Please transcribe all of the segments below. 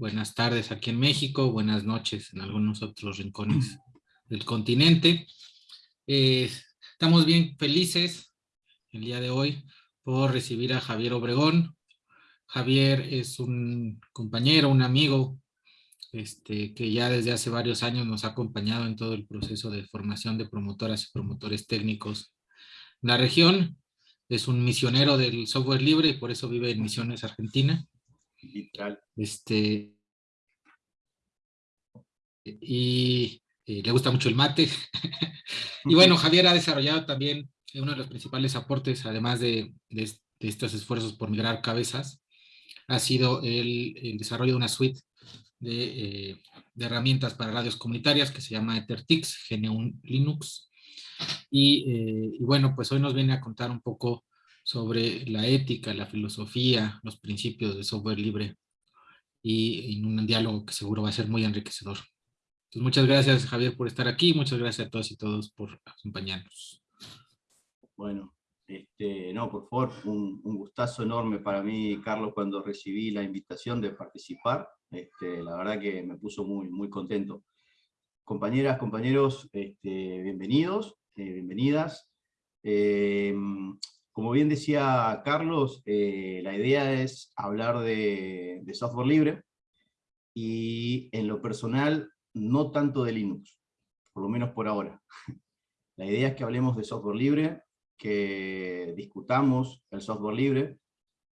buenas tardes aquí en México, buenas noches en algunos otros rincones del continente. Eh, estamos bien felices el día de hoy por recibir a Javier Obregón. Javier es un compañero, un amigo, este, que ya desde hace varios años nos ha acompañado en todo el proceso de formación de promotoras y promotores técnicos en la región. Es un misionero del software libre y por eso vive en Misiones, Argentina. Este, y, le gusta mucho el mate. y bueno, Javier ha desarrollado también uno de los principales aportes, además de, estos esfuerzos por migrar cabezas, ha sido el, desarrollo de una suite de, eh, de, herramientas para radios comunitarias que se llama EtherTix, GNU Linux. Y, eh, y, bueno, pues hoy nos viene a contar un poco sobre la ética, la filosofía, los principios de software libre y en un diálogo que seguro va a ser muy enriquecedor. Entonces, muchas gracias Javier por estar aquí, muchas gracias a todos y todos por acompañarnos. Bueno, este, no, por favor, un, gustazo enorme para mí, Carlos, cuando recibí la invitación de participar. Este, la verdad que me puso muy, muy contento. Compañeras, compañeros, este, bienvenidos, eh, bienvenidas. Eh, como bien decía Carlos, eh, la idea es hablar de, software libre y en lo personal no tanto de Linux, por lo menos por ahora. La idea es que hablemos de software libre, que discutamos el software libre,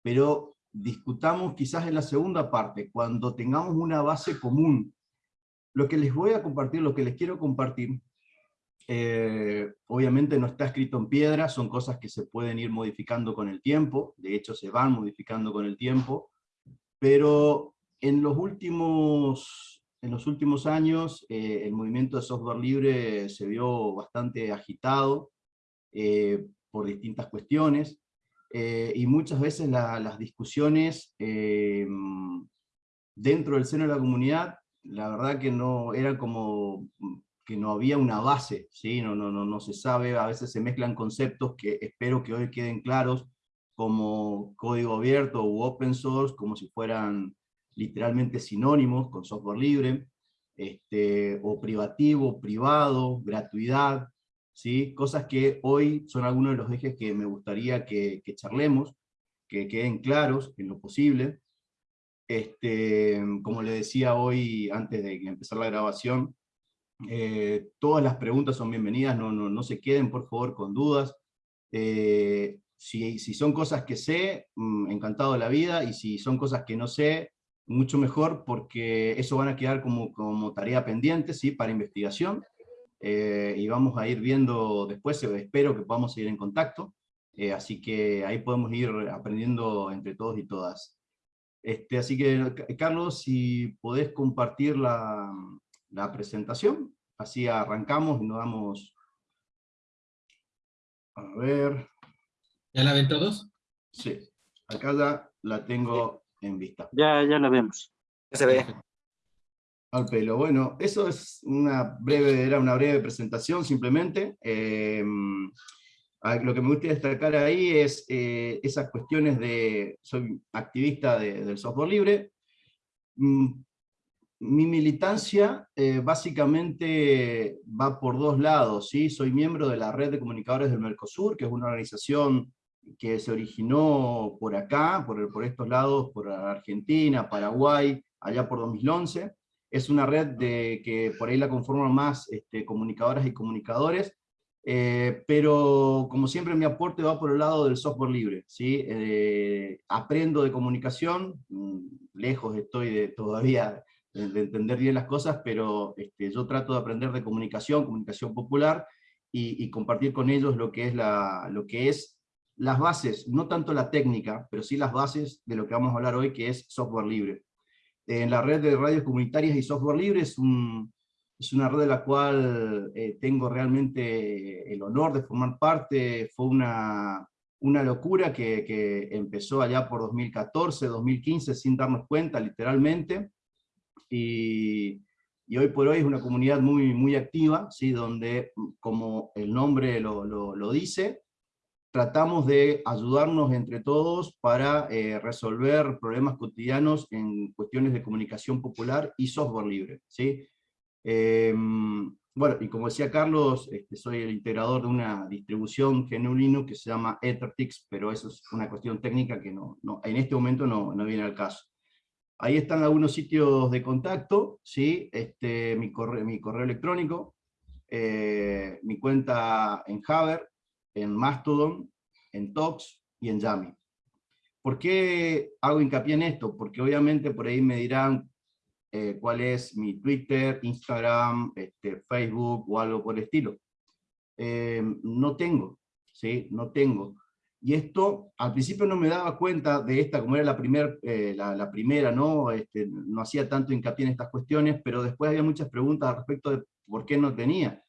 pero discutamos quizás en la segunda parte, cuando tengamos una base común. Lo que les voy a compartir, lo que les quiero compartir, eh, obviamente no está escrito en piedra, son cosas que se pueden ir modificando con el tiempo, de hecho se van modificando con el tiempo, pero en los últimos, en los últimos años eh, el movimiento de software libre se vio bastante agitado eh, por distintas cuestiones, y muchas veces las discusiones dentro del seno de la comunidad, la verdad que no eran como que no había una base, ¿sí? no, no, no, no se sabe, a veces se mezclan conceptos que espero que hoy queden claros, como código abierto u open source, como si fueran literalmente sinónimos con software libre, este, o privativo, privado, gratuidad, ¿sí? cosas que hoy son algunos de los ejes que me gustaría que, que charlemos, que queden claros en lo posible. Este, como le decía hoy, antes de empezar la grabación, eh, todas las preguntas son bienvenidas, no, no, no se queden por favor con dudas. Eh, si, si, son cosas que sé, mm, encantado de la vida, y si son cosas que no sé, mucho mejor, porque eso van a quedar como, como tarea pendiente ¿sí? para investigación, eh, y vamos a ir viendo después, espero que podamos seguir en contacto, así que ahí podemos ir aprendiendo entre todos y todas. Este, así que, Carlos, si podés compartir la, la presentación. Así arrancamos y nos damos... A ver... ¿Ya la ven todos? Sí, acá ya la tengo en vista. Ya, ya la vemos. Ya se ve. Al pelo. Bueno, eso es una breve, era una breve presentación simplemente. Em, lo que me gusta destacar ahí es eh, esas cuestiones de, soy activista del software libre, mm, mi militancia eh, básicamente va por dos lados, ¿sí? Soy miembro de la Red de Comunicadores del Mercosur, que es una organización que se originó por acá, por, por estos lados, por Argentina, Paraguay, allá por 2011. Es una red de, que por ahí la conforman más este, comunicadoras y comunicadores, eh, pero como siempre mi aporte va por el lado del software libre. ¿sí? Eh, aprendo de comunicación, mm, lejos estoy de, todavía de entender bien las cosas, pero este, yo trato de aprender de comunicación, comunicación popular, y, compartir con ellos lo que, es la, lo que es las bases, no tanto la técnica, pero sí las bases de lo que vamos a hablar hoy, que es software libre. En la red de radios comunitarias y software libre es, un, es una red de la cual eh, tengo realmente el honor de formar parte, fue una, una locura que, que empezó allá por 2014, 2015, sin darnos cuenta, literalmente, y, hoy por hoy es una comunidad muy, muy activa, ¿sí? donde, como el nombre lo, lo, dice, tratamos de ayudarnos entre todos para eh, resolver problemas cotidianos en cuestiones de comunicación popular y software libre. ¿sí? Em, bueno, y como decía Carlos, este, soy el integrador de una distribución GNU que se llama EtherTix, pero eso es una cuestión técnica que no, en este momento no, no, viene al caso. Ahí están algunos sitios de contacto, ¿sí? este, mi, correo, mi correo electrónico, eh, mi cuenta en Haber, en Mastodon, en Tox y en Yami. ¿Por qué hago hincapié en esto? Porque obviamente por ahí me dirán, eh, cuál es mi Twitter, Instagram, este, Facebook o algo por el estilo. Eh, no tengo, ¿sí? No tengo. Y esto, al principio no me daba cuenta de esta, como era la, primer, eh, la, primera, ¿no? Este, no hacía tanto hincapié en estas cuestiones, pero después había muchas preguntas al respecto de por qué no tenía.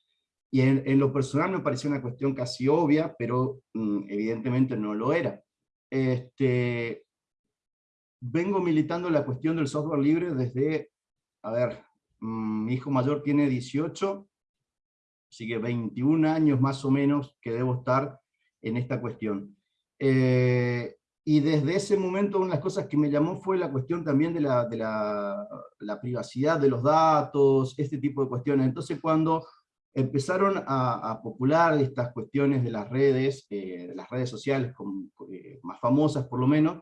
Y en, lo personal me parecía una cuestión casi obvia, pero mm, evidentemente no lo era. Este, vengo militando la cuestión del software libre desde a ver, mm, mi hijo mayor tiene 18, así que 21 años más o menos que debo estar en esta cuestión. Eh, y desde ese momento una de las cosas que me llamó fue la cuestión también de la, de la, privacidad de los datos, este tipo de cuestiones. Entonces cuando empezaron a, popular estas cuestiones de las redes, eh, las redes sociales eh, más famosas por lo menos,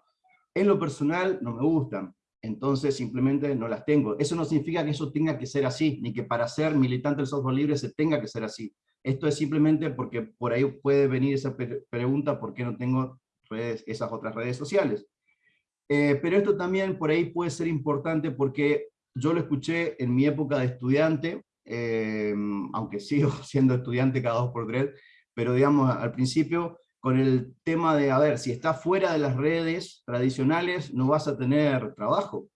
en lo personal no me gustan entonces simplemente no las tengo. Eso no significa que eso tenga que ser así, ni que para ser militante del software libre se tenga que ser así. Esto es simplemente porque por ahí puede venir esa pregunta, ¿por qué no tengo redes, esas otras redes sociales? Eh, pero esto también por ahí puede ser importante porque yo lo escuché en mi época de estudiante, eh, aunque sigo siendo estudiante cada dos por tres, pero digamos al principio con el tema de, a ver, si estás fuera de las redes tradicionales, no vas a tener trabajo,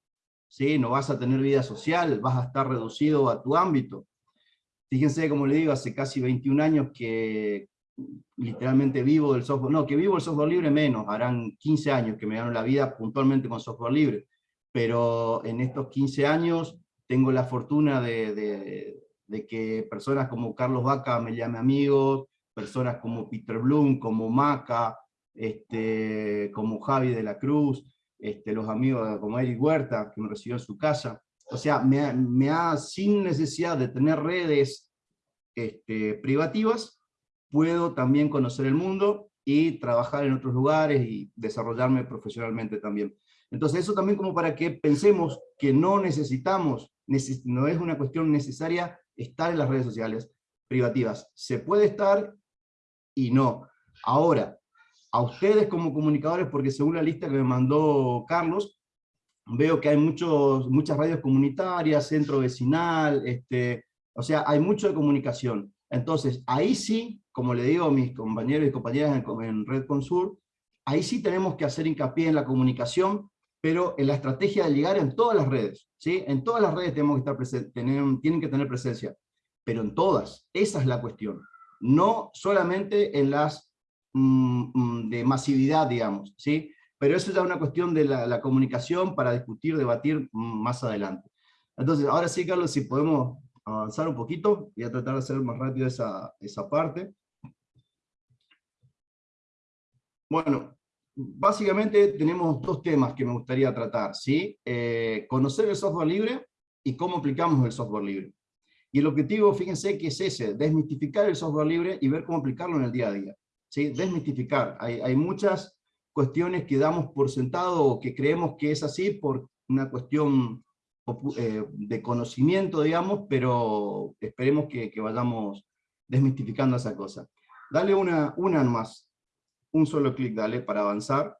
¿sí? no vas a tener vida social, vas a estar reducido a tu ámbito. Fíjense, como le digo, hace casi 21 años que literalmente vivo del software, no, que vivo el software libre menos, harán 15 años que me gano la vida puntualmente con software libre, pero en estos 15 años tengo la fortuna de, de, de que personas como Carlos Vaca me llame amigos, personas como Peter Bloom, como Maca, este, como Javi de la Cruz, este, los amigos como Eric Huerta, que me recibió en su casa. O sea, me, ha, sin necesidad de tener redes este, privativas, puedo también conocer el mundo y trabajar en otros lugares y desarrollarme profesionalmente también. Entonces eso también como para que pensemos que no necesitamos, no es una cuestión necesaria estar en las redes sociales privativas. Se puede estar y no. Ahora, a ustedes como comunicadores, porque según la lista que me mandó Carlos, veo que hay muchos, muchas radios comunitarias, centro vecinal, este, o sea, hay mucho de comunicación. Entonces, ahí sí, como le digo a mis compañeros y compañeras en, en Red Consur, ahí sí tenemos que hacer hincapié en la comunicación, pero en la estrategia de llegar en todas las redes. ¿sí? En todas las redes tenemos que estar presentes, tienen que tener presencia, pero en todas, esa es la cuestión no solamente en las mm, mm, de masividad, digamos, ¿sí? Pero eso ya es una cuestión de la, comunicación para discutir, debatir mm, más adelante. Entonces, ahora sí, Carlos, si podemos avanzar un poquito, voy a tratar de hacer más rápido esa, esa parte. Bueno, básicamente tenemos dos temas que me gustaría tratar, ¿sí? Eh, conocer el software libre y cómo aplicamos el software libre. Y el objetivo, fíjense que es ese, desmistificar el software libre y ver cómo aplicarlo en el día a día. ¿sí? Desmistificar. Hay, hay muchas cuestiones que damos por sentado o que creemos que es así por una cuestión eh, de conocimiento, digamos, pero esperemos que, que, vayamos desmistificando esa cosa. Dale una, una más, un solo clic, dale, para avanzar.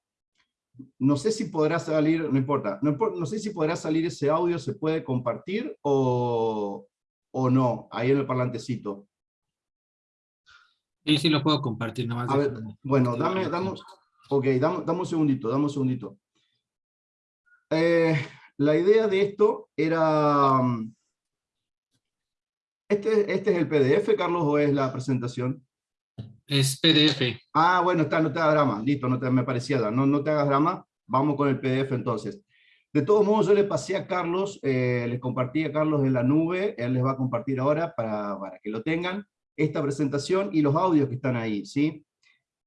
No sé si podrá salir, no importa, no, no sé si podrá salir ese audio, se puede compartir o, o no, ahí en el parlantecito. Sí, sí lo puedo compartir, nomás. A ver, bueno, dame, damos, ok, dame, un segundito, dame un segundito. Eh, la idea de esto era... Este, ¿Este es el PDF, Carlos, o es la presentación? Es PDF. Ah, bueno, está, no te hagas drama, listo, no te, me parecía, no, no te hagas drama, vamos con el PDF entonces. De todos modos, yo le pasé a Carlos, eh, les compartí a Carlos en la nube, él les va a compartir ahora para, para que lo tengan, esta presentación y los audios que están ahí, ¿sí?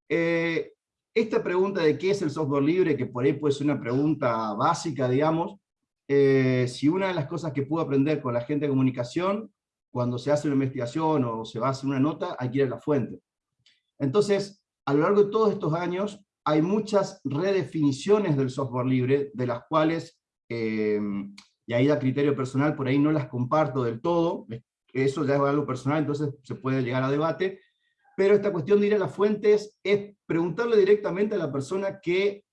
eh, esta pregunta de qué es el software libre, que por ahí puede ser una pregunta básica, digamos, eh, si una de las cosas que puedo aprender con la gente de comunicación, cuando se hace una investigación o se va a hacer una nota, hay que ir a la fuente. Entonces, a lo largo de todos estos años, hay muchas redefiniciones del software libre, de las cuales, eh, y ahí da criterio personal, por ahí no las comparto del todo, eso ya es algo personal, entonces se puede llegar a debate, pero esta cuestión de ir a las fuentes es preguntarle directamente a la persona que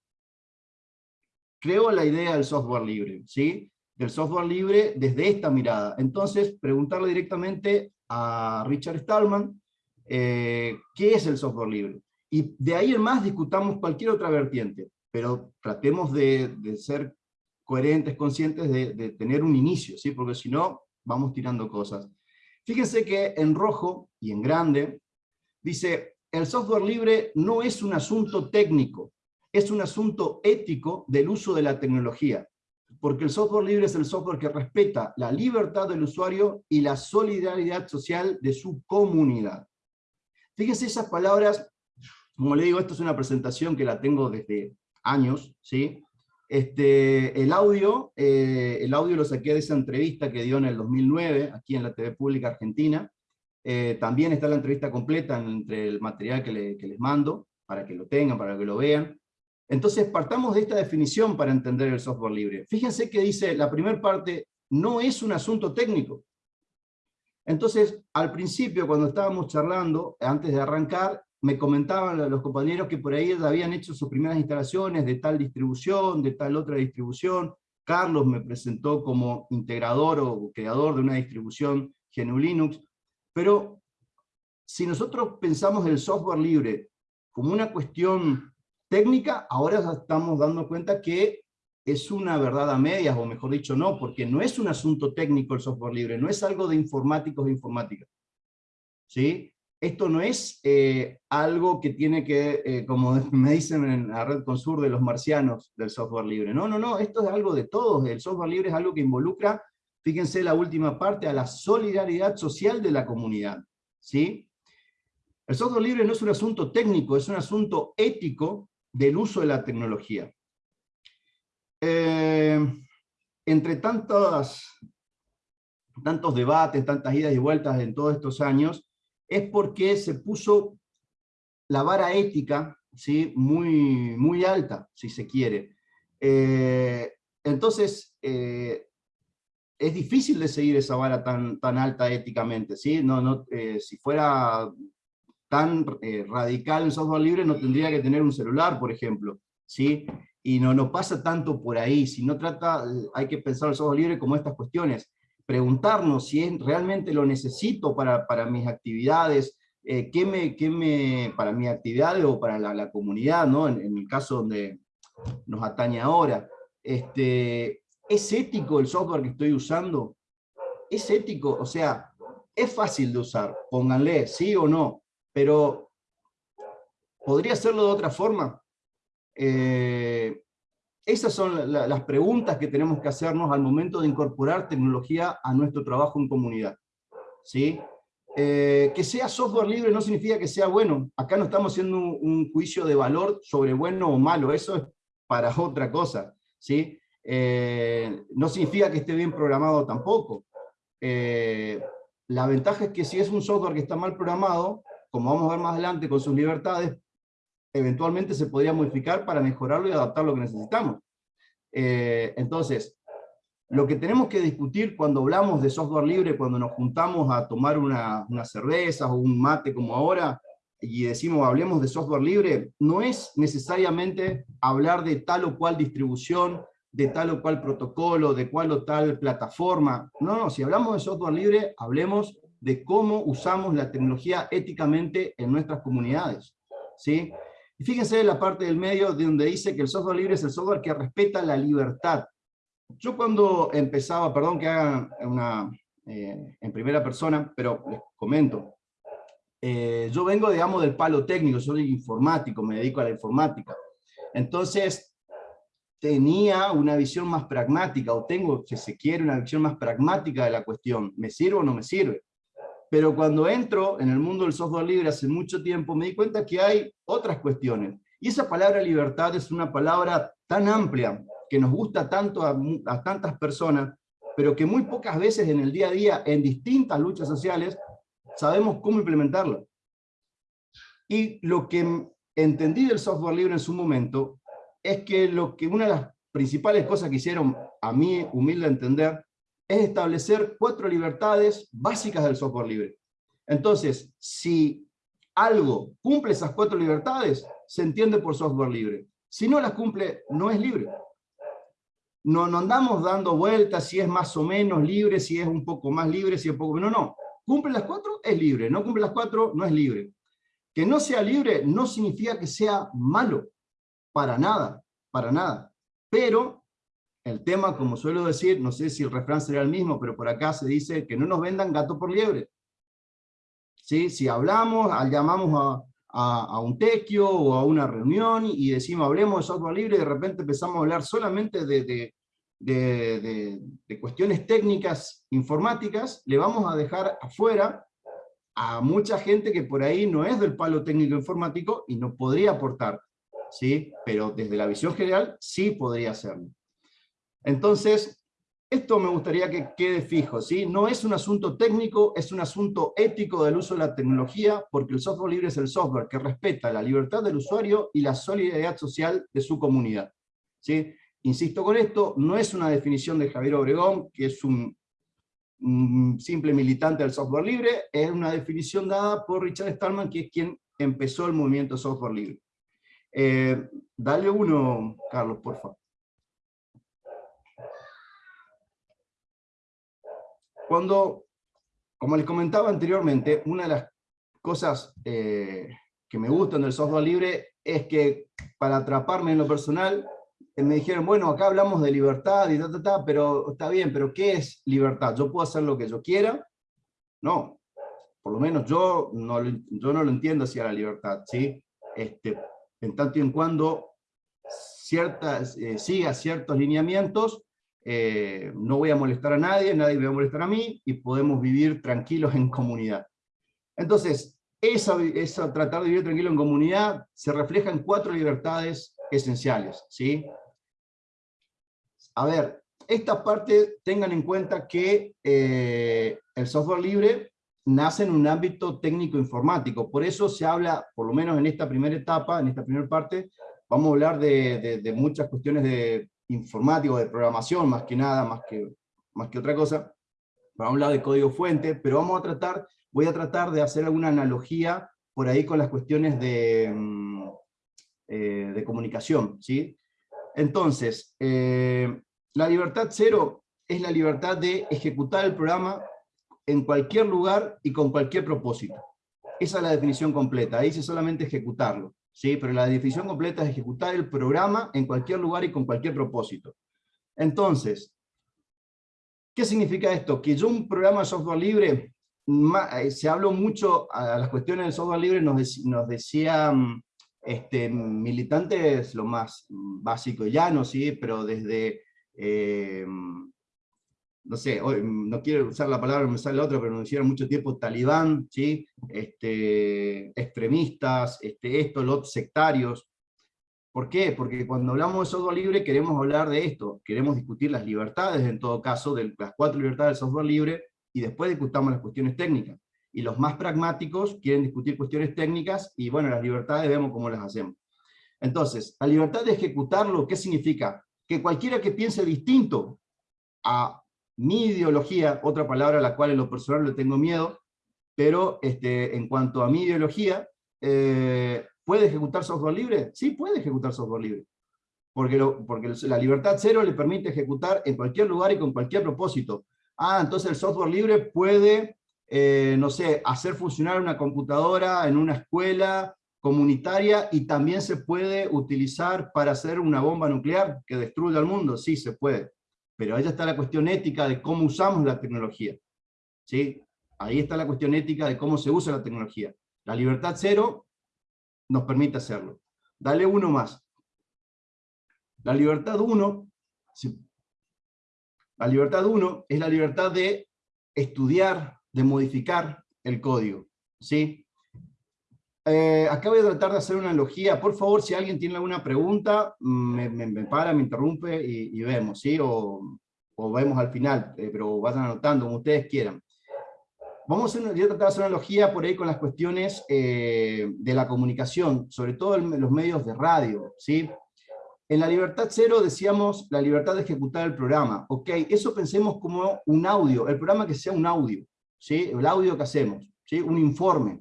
creó la idea del software libre, ¿sí? Del software libre desde esta mirada. Entonces, preguntarle directamente a Richard Stallman eh, qué es el software libre. Y de ahí en más discutamos cualquier otra vertiente, pero tratemos de, ser coherentes, conscientes de, de, tener un inicio, ¿sí? porque si no, vamos tirando cosas. Fíjense que en rojo y en grande dice, el software libre no es un asunto técnico, es un asunto ético del uso de la tecnología, porque el software libre es el software que respeta la libertad del usuario y la solidaridad social de su comunidad. Fíjense esas palabras, como le digo, esto es una presentación que la tengo desde años, ¿sí? Este, el, audio, eh, el audio lo saqué de esa entrevista que dio en el 2009, aquí en la TV Pública Argentina, eh, también está la entrevista completa entre el material que, que les mando, para que lo tengan, para que lo vean. Entonces, partamos de esta definición para entender el software libre. Fíjense que dice, la primera parte, no es un asunto técnico. Entonces, al principio, cuando estábamos charlando, antes de arrancar, me comentaban los compañeros que por ahí habían hecho sus primeras instalaciones de tal distribución, de tal otra distribución. Carlos me presentó como integrador o creador de una distribución GNU Linux. Pero si nosotros pensamos el software libre como una cuestión técnica, ahora estamos dando cuenta que es una verdad a medias, o mejor dicho, no, porque no es un asunto técnico el software libre, no es algo de informáticos e informática. ¿Sí? Esto no es eh, algo que tiene que, eh, como me dicen en la red Consur de los marcianos del software libre. No, no, no, esto es algo de todos. El software libre es algo que involucra, fíjense la última parte, a la solidaridad social de la comunidad. ¿Sí? El software libre no es un asunto técnico, es un asunto ético del uso de la tecnología. Eh, entre tantos debates, tantas idas y vueltas en todos estos años, es porque se puso la vara ética ¿sí? muy, muy alta, si se quiere. Eh, entonces, eh, es difícil de seguir esa vara tan, tan alta éticamente. ¿sí? No, no, si fuera tan eh, radical en software libre, no tendría que tener un celular, por ejemplo, ¿sí? Y no, no pasa tanto por ahí, si no trata, hay que pensar el software libre como estas cuestiones, preguntarnos si realmente lo necesito para, para mis actividades, eh, ¿qué me, qué me, para mi actividad o para la, comunidad, ¿no? En, en, el caso donde nos atañe ahora, este, ¿es ético el software que estoy usando? ¿Es ético? O sea, es fácil de usar, pónganle sí o no, pero ¿podría hacerlo de otra forma? Eh, esas son las preguntas que tenemos que hacernos al momento de incorporar tecnología a nuestro trabajo en comunidad. ¿Sí? Eh, que sea software libre no significa que sea bueno. Acá no estamos haciendo un, juicio de valor sobre bueno o malo, eso es para otra cosa. ¿sí? Eh, no significa que esté bien programado tampoco. la ventaja es que si es un software que está mal programado, como vamos a ver más adelante con sus libertades, eventualmente se podría modificar para mejorarlo y adaptar lo que necesitamos. Eh, entonces, lo que tenemos que discutir cuando hablamos de software libre, cuando nos juntamos a tomar una, una cerveza o un mate como ahora, y decimos hablemos de software libre, no es necesariamente hablar de tal o cual distribución, de tal o cual protocolo, de cual o tal plataforma. No, no, si hablamos de software libre, hablemos de cómo usamos la tecnología éticamente en nuestras comunidades. ¿sí? Y fíjense en la parte del medio donde dice que el software libre es el software que respeta la libertad. Yo cuando empezaba, perdón que haga una, eh, en primera persona, pero les comento, eh, yo vengo, digamos, del palo técnico, soy informático, me dedico a la informática. Entonces, tenía una visión más pragmática, o tengo, si se quiere, una visión más pragmática de la cuestión. ¿Me sirve o no me sirve? Pero cuando entro en el mundo del software libre hace mucho tiempo, me di cuenta que hay otras cuestiones. Y esa palabra libertad es una palabra tan amplia, que nos gusta tanto a, a tantas personas, pero que muy pocas veces en el día a día, en distintas luchas sociales, sabemos cómo implementarla. Y lo que entendí del software libre en su momento, es que, lo que una de las principales cosas que hicieron, a mí humilde entender, es establecer cuatro libertades básicas del software libre. Entonces, si algo cumple esas cuatro libertades, se entiende por software libre. Si no las cumple, no es libre. No, no andamos dando vueltas si es más o menos libre, si es un poco más libre, si es poco menos, no. Cumple las cuatro, es libre. No cumple las cuatro, no es libre. Que no sea libre no significa que sea malo. Para nada, para nada. Pero el tema, como suelo decir, no sé si el refrán sería el mismo, pero por acá se dice que no nos vendan gato por liebre. ¿Sí? Si hablamos, llamamos a, a, un tequio o a una reunión y decimos hablemos de software libre y de repente empezamos a hablar solamente de, de, de, de cuestiones técnicas informáticas, le vamos a dejar afuera a mucha gente que por ahí no es del palo técnico informático y no podría aportar. ¿sí? pero desde la visión general sí podría hacerlo. Entonces, esto me gustaría que quede fijo, ¿sí? no es un asunto técnico, es un asunto ético del uso de la tecnología, porque el software libre es el software que respeta la libertad del usuario y la solidaridad social de su comunidad. ¿sí? Insisto con esto, no es una definición de Javier Obregón, que es un, simple militante del software libre, es una definición dada por Richard Stallman, que es quien empezó el movimiento software libre. Eh, dale uno, Carlos, por favor. Cuando, como les comentaba anteriormente, una de las cosas eh, que me gustan del software libre es que para atraparme en lo personal, eh, me dijeron, bueno, acá hablamos de libertad y ta, ta, ta, pero está bien, pero ¿qué es libertad? ¿Yo puedo hacer lo que yo quiera? No, por lo menos yo no, yo no lo entiendo hacia la libertad, ¿sí? Este, en tanto y en cuando ciertas, eh, siga ciertos lineamientos, eh, no voy a molestar a nadie, nadie me va a molestar a mí, y podemos vivir tranquilos en comunidad. Entonces, esa, esa, tratar de vivir tranquilo en comunidad se refleja en cuatro libertades esenciales. ¿sí? A ver, esta parte tengan en cuenta que eh, el software libre nace en un ámbito técnico-informático. Por eso se habla, por lo menos en esta primera etapa, en esta primera parte, vamos a hablar de, muchas cuestiones de informático, de programación, más que nada, más que, más que otra cosa. Vamos a hablar de código fuente, pero vamos a tratar, voy a tratar de hacer alguna analogía por ahí con las cuestiones de, mm, eh, de comunicación. ¿sí? Entonces, eh, la libertad cero es la libertad de ejecutar el programa en cualquier lugar y con cualquier propósito. Esa es la definición completa, ahí dice solamente ejecutarlo, ¿sí? pero la definición completa es ejecutar el programa en cualquier lugar y con cualquier propósito. Entonces, ¿qué significa esto? Que yo un programa de software libre, eh, se habló mucho a las cuestiones del software libre, nos, nos decían este, militantes lo más básico y llano, ¿sí? pero desde... Eh, no sé, no quiero usar la palabra, me sale la otra, pero nos hicieron mucho tiempo talibán, ¿sí? este, extremistas, este, esto, los sectarios. ¿Por qué? Porque cuando hablamos de software libre queremos hablar de esto, queremos discutir las libertades en todo caso, de las cuatro libertades del software libre, y después discutamos las cuestiones técnicas. Y los más pragmáticos quieren discutir cuestiones técnicas, y bueno, las libertades vemos cómo las hacemos. Entonces, la libertad de ejecutarlo, ¿qué significa? Que cualquiera que piense distinto a mi ideología, otra palabra a la cual en lo personal le tengo miedo, pero este, en cuanto a mi ideología, eh, ¿puede ejecutar software libre? Sí, puede ejecutar software libre. Porque, lo, porque la libertad cero le permite ejecutar en cualquier lugar y con cualquier propósito. Ah, entonces el software libre puede, eh, no sé, hacer funcionar una computadora en una escuela comunitaria y también se puede utilizar para hacer una bomba nuclear que destruya al mundo. Sí, se puede pero ahí está la cuestión ética de cómo usamos la tecnología. ¿sí? Ahí está la cuestión ética de cómo se usa la tecnología. La libertad cero nos permite hacerlo. Dale uno más. La libertad uno, la libertad uno es la libertad de estudiar, de modificar el código. ¿sí? Eh, acá voy a tratar de hacer una analogía. Por favor, si alguien tiene alguna pregunta, me, me, para, me interrumpe y, vemos, ¿sí? O, o, vemos al final, eh, pero vayan anotando como ustedes quieran. Vamos a, tratar de hacer una analogía por ahí con las cuestiones eh, de la comunicación, sobre todo en los medios de radio, ¿sí? En la libertad cero decíamos la libertad de ejecutar el programa. Ok, eso pensemos como un audio, el programa que sea un audio, ¿sí? el audio que hacemos, ¿sí? un informe.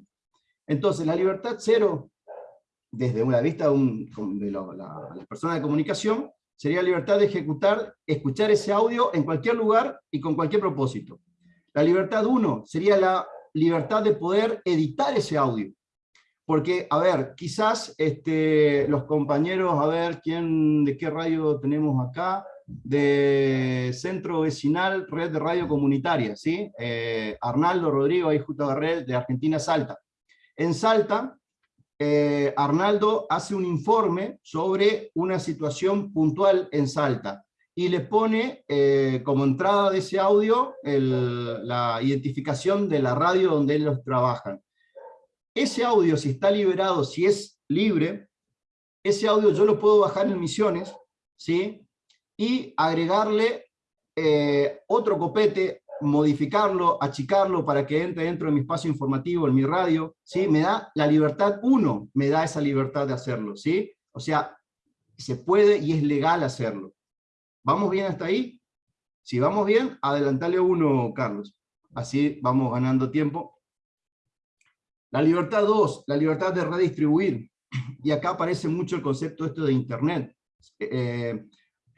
Entonces, la libertad cero, desde una vista de, las personas de comunicación, sería la libertad de ejecutar, escuchar ese audio en cualquier lugar y con cualquier propósito. La libertad uno sería la libertad de poder editar ese audio. Porque, a ver, quizás este, los compañeros, a ver, ¿quién, ¿de qué radio tenemos acá? De Centro Vecinal, Red de Radio Comunitaria, ¿sí? Eh, Arnaldo Rodrigo, ahí justo de Red de Argentina Salta. En Salta, eh, Arnaldo hace un informe sobre una situación puntual en Salta y le pone eh, como entrada de ese audio la identificación de la radio donde ellos trabajan. Ese audio, si está liberado, si es libre, ese audio yo lo puedo bajar en Misiones, ¿sí? y agregarle eh, otro copete, modificarlo, achicarlo para que entre dentro de mi espacio informativo, en mi radio, ¿sí? me da la libertad, uno me da esa libertad de hacerlo, ¿sí? o sea, se puede y es legal hacerlo. ¿Vamos bien hasta ahí? Si vamos bien, adelantale uno, Carlos. Así vamos ganando tiempo. La libertad 2, la libertad de redistribuir. Y acá aparece mucho el concepto esto de Internet. Eh,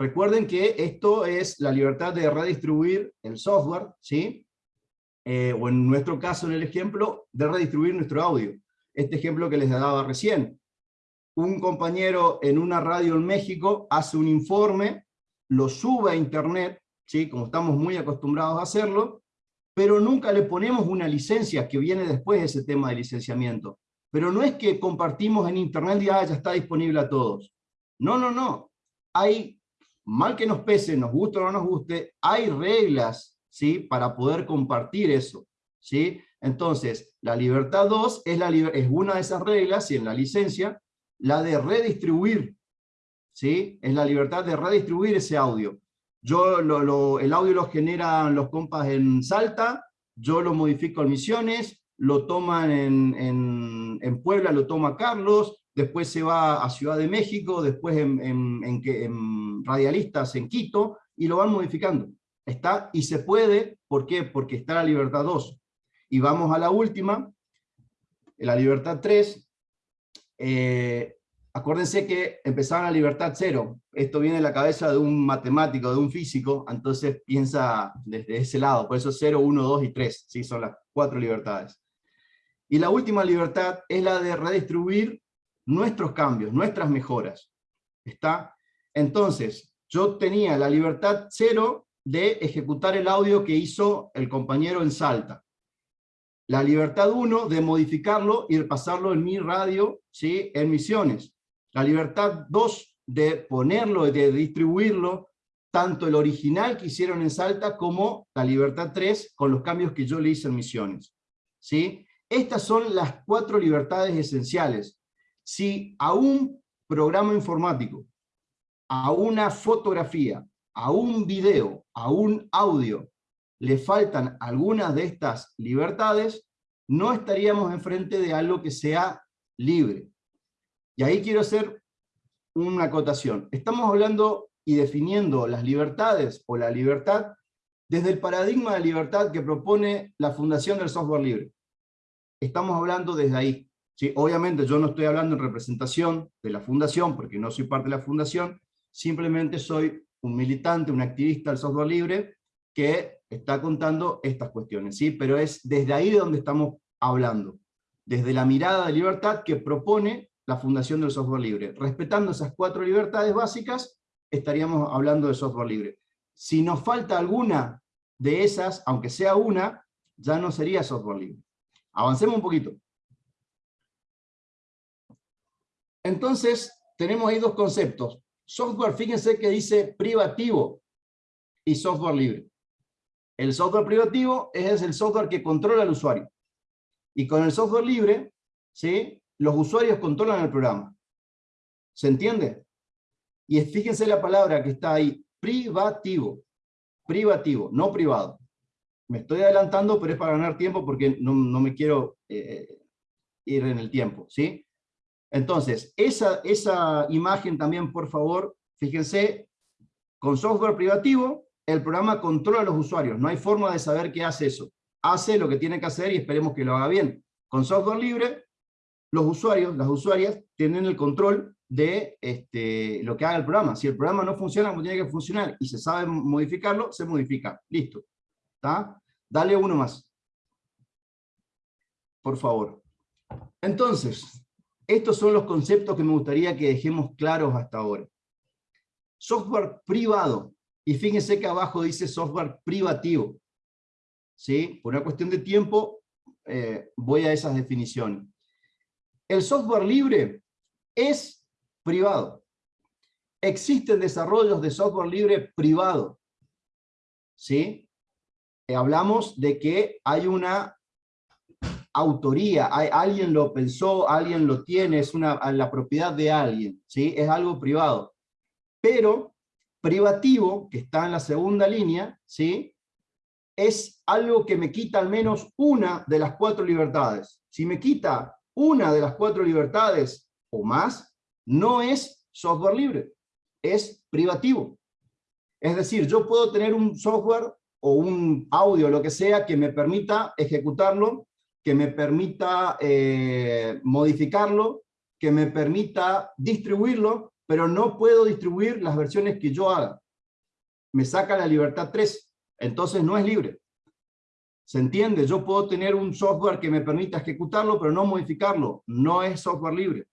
recuerden que esto es la libertad de redistribuir el software, ¿sí? Eh, o en nuestro caso, en el ejemplo, de redistribuir nuestro audio. Este ejemplo que les daba recién. Un compañero en una radio en México hace un informe, lo sube a Internet, ¿sí? como estamos muy acostumbrados a hacerlo, pero nunca le ponemos una licencia que viene después de ese tema de licenciamiento. Pero no es que compartimos en internet y ah, ya está disponible a todos. No, no, no. Hay, mal que nos pese, nos guste o no nos guste, hay reglas ¿sí? para poder compartir eso. ¿sí? Entonces, la libertad 2 es, una de esas reglas, y en la licencia, la de redistribuir. ¿sí? Es la libertad de redistribuir ese audio. Yo el audio lo generan los compas en Salta, yo lo modifico en Misiones, lo toman en, en, Puebla, lo toma Carlos, después se va a Ciudad de México, después en, en, Radialistas en Quito, y lo van modificando. Está, y se puede, ¿por qué? Porque está la libertad 2. Y vamos a la última, la libertad 3, eh, Acuérdense que empezaban a libertad cero. Esto viene de la cabeza de un matemático, de un físico, entonces piensa desde ese lado. Por eso 0, 1, 2 y 3, ¿sí? son las cuatro libertades. Y la última libertad es la de redistribuir nuestros cambios, nuestras mejoras. ¿Está? Entonces, yo tenía la libertad cero de ejecutar el audio que hizo el compañero en Salta la libertad 1 de modificarlo y de pasarlo en mi radio, ¿sí? en misiones la libertad 2 de ponerlo, de distribuirlo, tanto el original que hicieron en Salta como la libertad 3 con los cambios que yo le hice en Misiones. ¿Sí? Estas son las cuatro libertades esenciales. Si a un programa informático, a una fotografía, a un video, a un audio, le faltan algunas de estas libertades, no estaríamos enfrente de algo que sea libre. Y ahí quiero hacer una acotación. Estamos hablando y definiendo las libertades o la libertad desde el paradigma de libertad que propone la Fundación del Software Libre. Estamos hablando desde ahí. ¿Sí? Obviamente yo no estoy hablando en representación de la Fundación, porque no soy parte de la Fundación, simplemente soy un militante, un activista del software libre, que está contando estas cuestiones, ¿sí? pero es desde ahí de donde estamos hablando, desde la mirada de libertad que propone la fundación del software libre. Respetando esas cuatro libertades básicas, estaríamos hablando de software libre. Si nos falta alguna de esas, aunque sea una, ya no sería software libre. Avancemos un poquito. Entonces, tenemos ahí dos conceptos. Software, fíjense que dice privativo y software libre. El software privativo es el software que controla al usuario. Y con el software libre, ¿sí? los usuarios controlan el programa. ¿Se entiende? Y fíjense la palabra que está ahí, privativo. Privativo, no privado. Me estoy adelantando, pero es para ganar tiempo porque no, me quiero eh, ir en el tiempo, ¿sí? Entonces, esa, esa imagen también, por favor, fíjense, con software privativo, el programa controla a los usuarios, no hay forma de saber qué hace eso. Hace lo que tiene que hacer y esperemos que lo haga bien. Con software libre, los usuarios, las usuarias, tienen el control de este, lo que haga el programa. Si el programa no funciona como tiene que funcionar y se sabe modificarlo, se modifica. Listo. ¿Está? Dale uno más. Por favor. Entonces, estos son los conceptos que me gustaría que dejemos claros hasta ahora. Software privado. Y fíjense que abajo dice software privativo. ¿Sí? Por una cuestión de tiempo, eh, voy a esas definiciones. El software libre es privado. Existen desarrollos de software libre privado. ¿Sí? Eh, hablamos de que hay una autoría, hay, alguien lo pensó, alguien lo tiene, es una, la propiedad de alguien, ¿sí? es algo privado. Pero privativo, que está en la segunda línea, ¿sí? es algo que me quita al menos una de las cuatro libertades. Si me quita una de las cuatro libertades o más, no es software libre, es privativo. Es decir, yo puedo tener un software o un audio, lo que sea, que me permita ejecutarlo que me permita eh, modificarlo, que me permita distribuirlo, pero no puedo distribuir las versiones que yo haga. Me saca la libertad 3, entonces no es libre. ¿Se entiende? Yo puedo tener un software que me permita ejecutarlo, pero no modificarlo. No es software libre.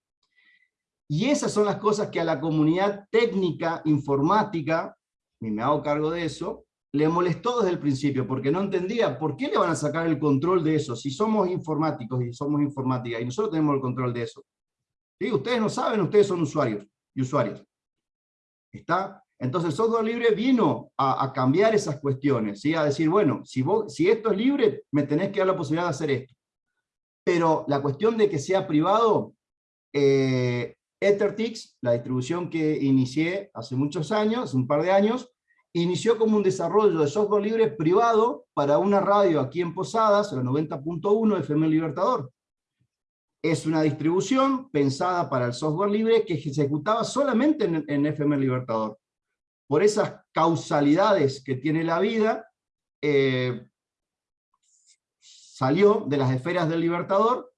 Y esas son las cosas que a la comunidad técnica, informática, y me hago cargo de eso, le molestó desde el principio, porque no entendía por qué le van a sacar el control de eso, si somos informáticos y somos informática, y nosotros tenemos el control de eso. ¿Sí? Ustedes no saben, ustedes son usuarios y usuarias. ¿Está? Entonces el software libre vino a, cambiar esas cuestiones, ¿sí? a decir, bueno, si, vos, si esto es libre, me tenés que dar la posibilidad de hacer esto. Pero la cuestión de que sea privado, eh, EtherTix, la distribución que inicié hace muchos años, un par de años, inició como un desarrollo de software libre privado para una radio aquí en Posadas, la 90.1 FM Libertador. Es una distribución pensada para el software libre que se ejecutaba solamente en, FM Libertador. Por esas causalidades que tiene la vida, eh, salió de las esferas del Libertador,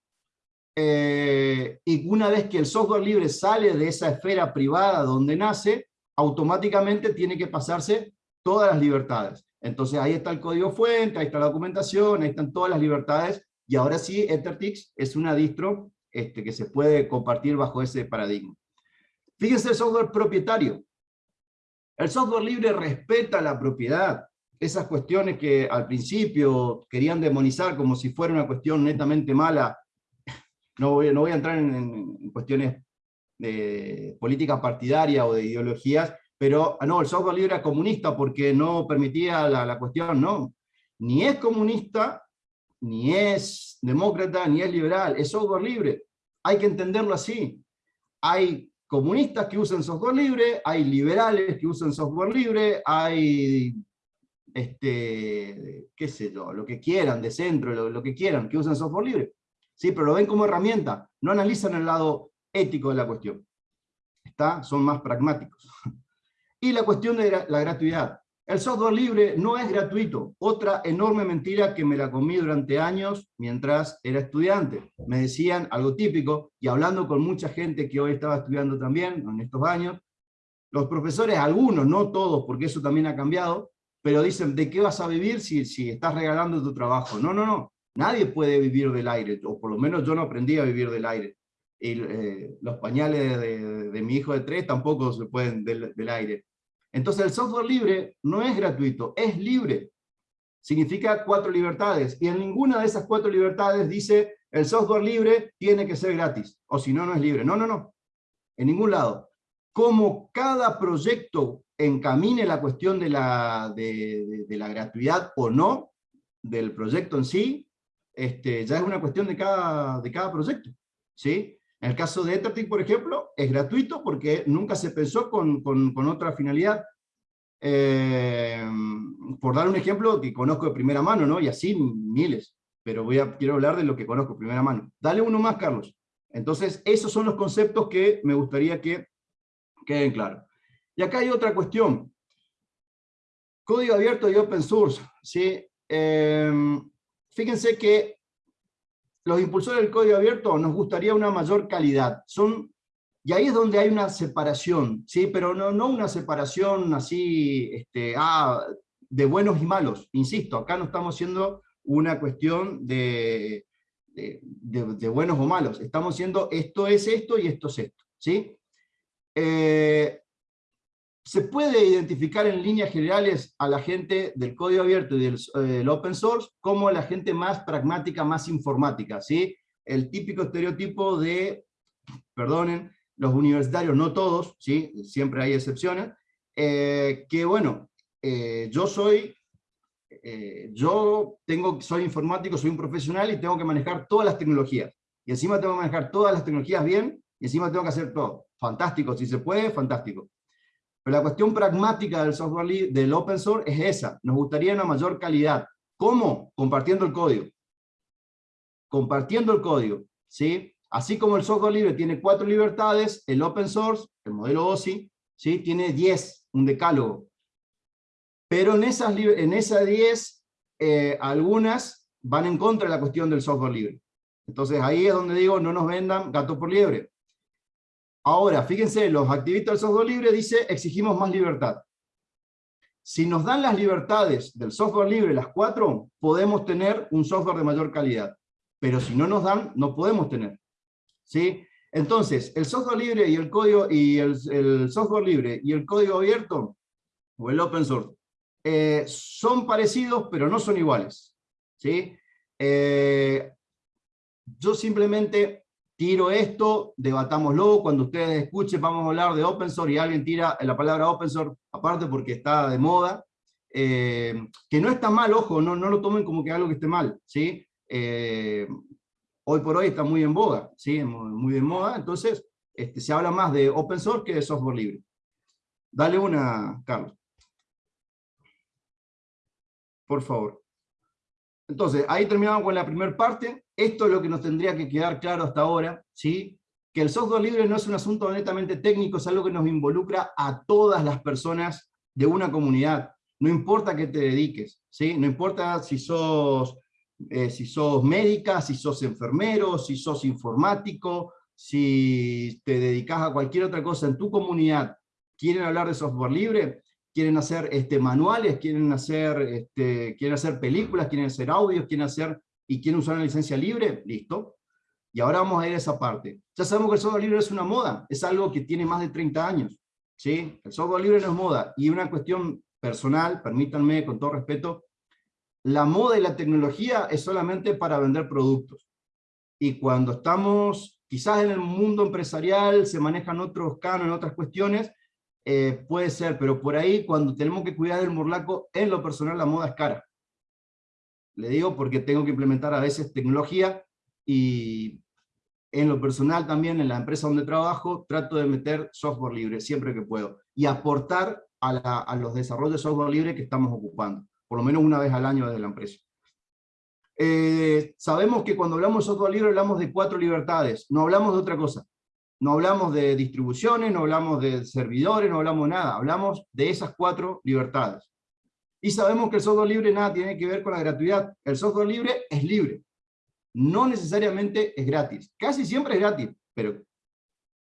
eh, y una vez que el software libre sale de esa esfera privada donde nace, automáticamente tiene que pasarse todas las libertades. Entonces ahí está el código fuente, ahí está la documentación, ahí están todas las libertades, y ahora sí EtherTix es una distro este, que se puede compartir bajo ese paradigma. Fíjense el software propietario. El software libre respeta la propiedad. Esas cuestiones que al principio querían demonizar como si fuera una cuestión netamente mala, no voy, no voy a entrar en, en cuestiones de política partidaria o de ideologías, pero ah, no, el software libre era comunista porque no permitía la, cuestión, no. Ni es comunista, ni es demócrata, ni es liberal, es software libre. Hay que entenderlo así. Hay comunistas que usan software libre, hay liberales que usan software libre, hay, este, qué sé yo, lo que quieran, de centro, lo, lo que quieran, que usan software libre. Sí, pero lo ven como herramienta, no analizan el lado ético de la cuestión. ¿Está? Son más pragmáticos. Y la cuestión de la gratuidad. El software libre no es gratuito. Otra enorme mentira que me la comí durante años mientras era estudiante. Me decían algo típico, y hablando con mucha gente que hoy estaba estudiando también, en estos años, los profesores, algunos, no todos, porque eso también ha cambiado, pero dicen, ¿de qué vas a vivir si, si estás regalando tu trabajo? No, no, no. Nadie puede vivir del aire, o por lo menos yo no aprendí a vivir del aire y eh, los pañales de, mi hijo de tres tampoco se pueden del, aire. Entonces el software libre no es gratuito, es libre. Significa cuatro libertades, y en ninguna de esas cuatro libertades dice el software libre tiene que ser gratis, o si no, no es libre. No, no, no, en ningún lado. Como cada proyecto encamine la cuestión de la, de la gratuidad o no del proyecto en sí, este, ya es una cuestión de cada, de cada proyecto. ¿sí? En el caso de Ethertic, por ejemplo, es gratuito porque nunca se pensó con, con, otra finalidad. Eh, por dar un ejemplo que conozco de primera mano, ¿no? Y así miles, pero voy a, quiero hablar de lo que conozco de primera mano. Dale uno más, Carlos. Entonces, esos son los conceptos que me gustaría que queden claros. Y acá hay otra cuestión. Código abierto y open source. ¿sí? Eh, fíjense que los impulsores del código abierto nos gustaría una mayor calidad. Son, y ahí es donde hay una separación, ¿sí? pero no, no una separación así este, ah, de buenos y malos. Insisto, acá no estamos haciendo una cuestión de, de, buenos o malos. Estamos haciendo esto es esto y esto es esto. ¿sí? Eh, se puede identificar en líneas generales a la gente del código abierto y del, open source como la gente más pragmática, más informática, ¿sí? El típico estereotipo de, perdonen, los universitarios, no todos, ¿sí? Siempre hay excepciones, eh, que bueno, eh, yo soy, eh, yo tengo, soy informático, soy un profesional y tengo que manejar todas las tecnologías. Y encima tengo que manejar todas las tecnologías bien, y encima tengo que hacer todo. Fantástico, si se puede, fantástico. Pero la cuestión pragmática del software del open source es esa. Nos gustaría una mayor calidad. ¿Cómo? Compartiendo el código. Compartiendo el código. ¿sí? Así como el software libre tiene cuatro libertades, el open source, el modelo OSI, ¿sí? tiene diez, un decálogo. Pero en esas, en esas eh, algunas van en contra de la cuestión del software libre. Entonces ahí es donde digo, no nos vendan gato por liebre. Ahora, fíjense, los activistas del software libre dice exigimos más libertad. Si nos dan las libertades del software libre, las cuatro, podemos tener un software de mayor calidad. Pero si no nos dan, no podemos tener. ¿Sí? Entonces, el software libre y el código y el, software libre y el código abierto, o el open source, eh, son parecidos, pero no son iguales. ¿Sí? Eh, yo simplemente tiro esto, debatámoslo, cuando ustedes escuchen vamos a hablar de open source y alguien tira la palabra open source, aparte porque está de moda, eh, que no está mal, ojo, no, no lo tomen como que algo que esté mal, ¿sí? Eh, hoy por hoy está muy en boga, ¿sí? Muy de moda, entonces este, se habla más de open source que de software libre. Dale una, Carlos. Por favor. Entonces, ahí terminamos con la primera parte. Esto es lo que nos tendría que quedar claro hasta ahora, ¿sí? que el software libre no es un asunto netamente técnico, es algo que nos involucra a todas las personas de una comunidad. No importa qué te dediques, ¿sí? no importa si sos, eh, si sos médica, si sos enfermero, si sos informático, si te dedicas a cualquier otra cosa en tu comunidad, quieren hablar de software libre, quieren hacer este, manuales, quieren hacer, este, quieren hacer películas, quieren hacer audios, quieren hacer y quieren usar una licencia libre, listo. Y ahora vamos a ir a esa parte. Ya sabemos que el software libre es una moda, es algo que tiene más de 30 años. ¿sí? El software libre no es moda. Y una cuestión personal, permítanme con todo respeto, la moda y la tecnología es solamente para vender productos. Y cuando estamos, quizás en el mundo empresarial se manejan otros cánones, otras cuestiones, eh, puede ser, pero por ahí cuando tenemos que cuidar del morlaco, en lo personal la moda es cara. Le digo porque tengo que implementar a veces tecnología y en lo personal también en la empresa donde trabajo trato de meter software libre siempre que puedo y aportar a, los desarrollos de software libre que estamos ocupando, por lo menos una vez al año desde la empresa. Eh, sabemos que cuando hablamos de software libre hablamos de cuatro libertades, no hablamos de otra cosa. No hablamos de distribuciones, no hablamos de servidores, no hablamos de nada, hablamos de esas cuatro libertades. Y sabemos que el software libre nada tiene que ver con la gratuidad. El software libre es libre. No necesariamente es gratis. Casi siempre es gratis, pero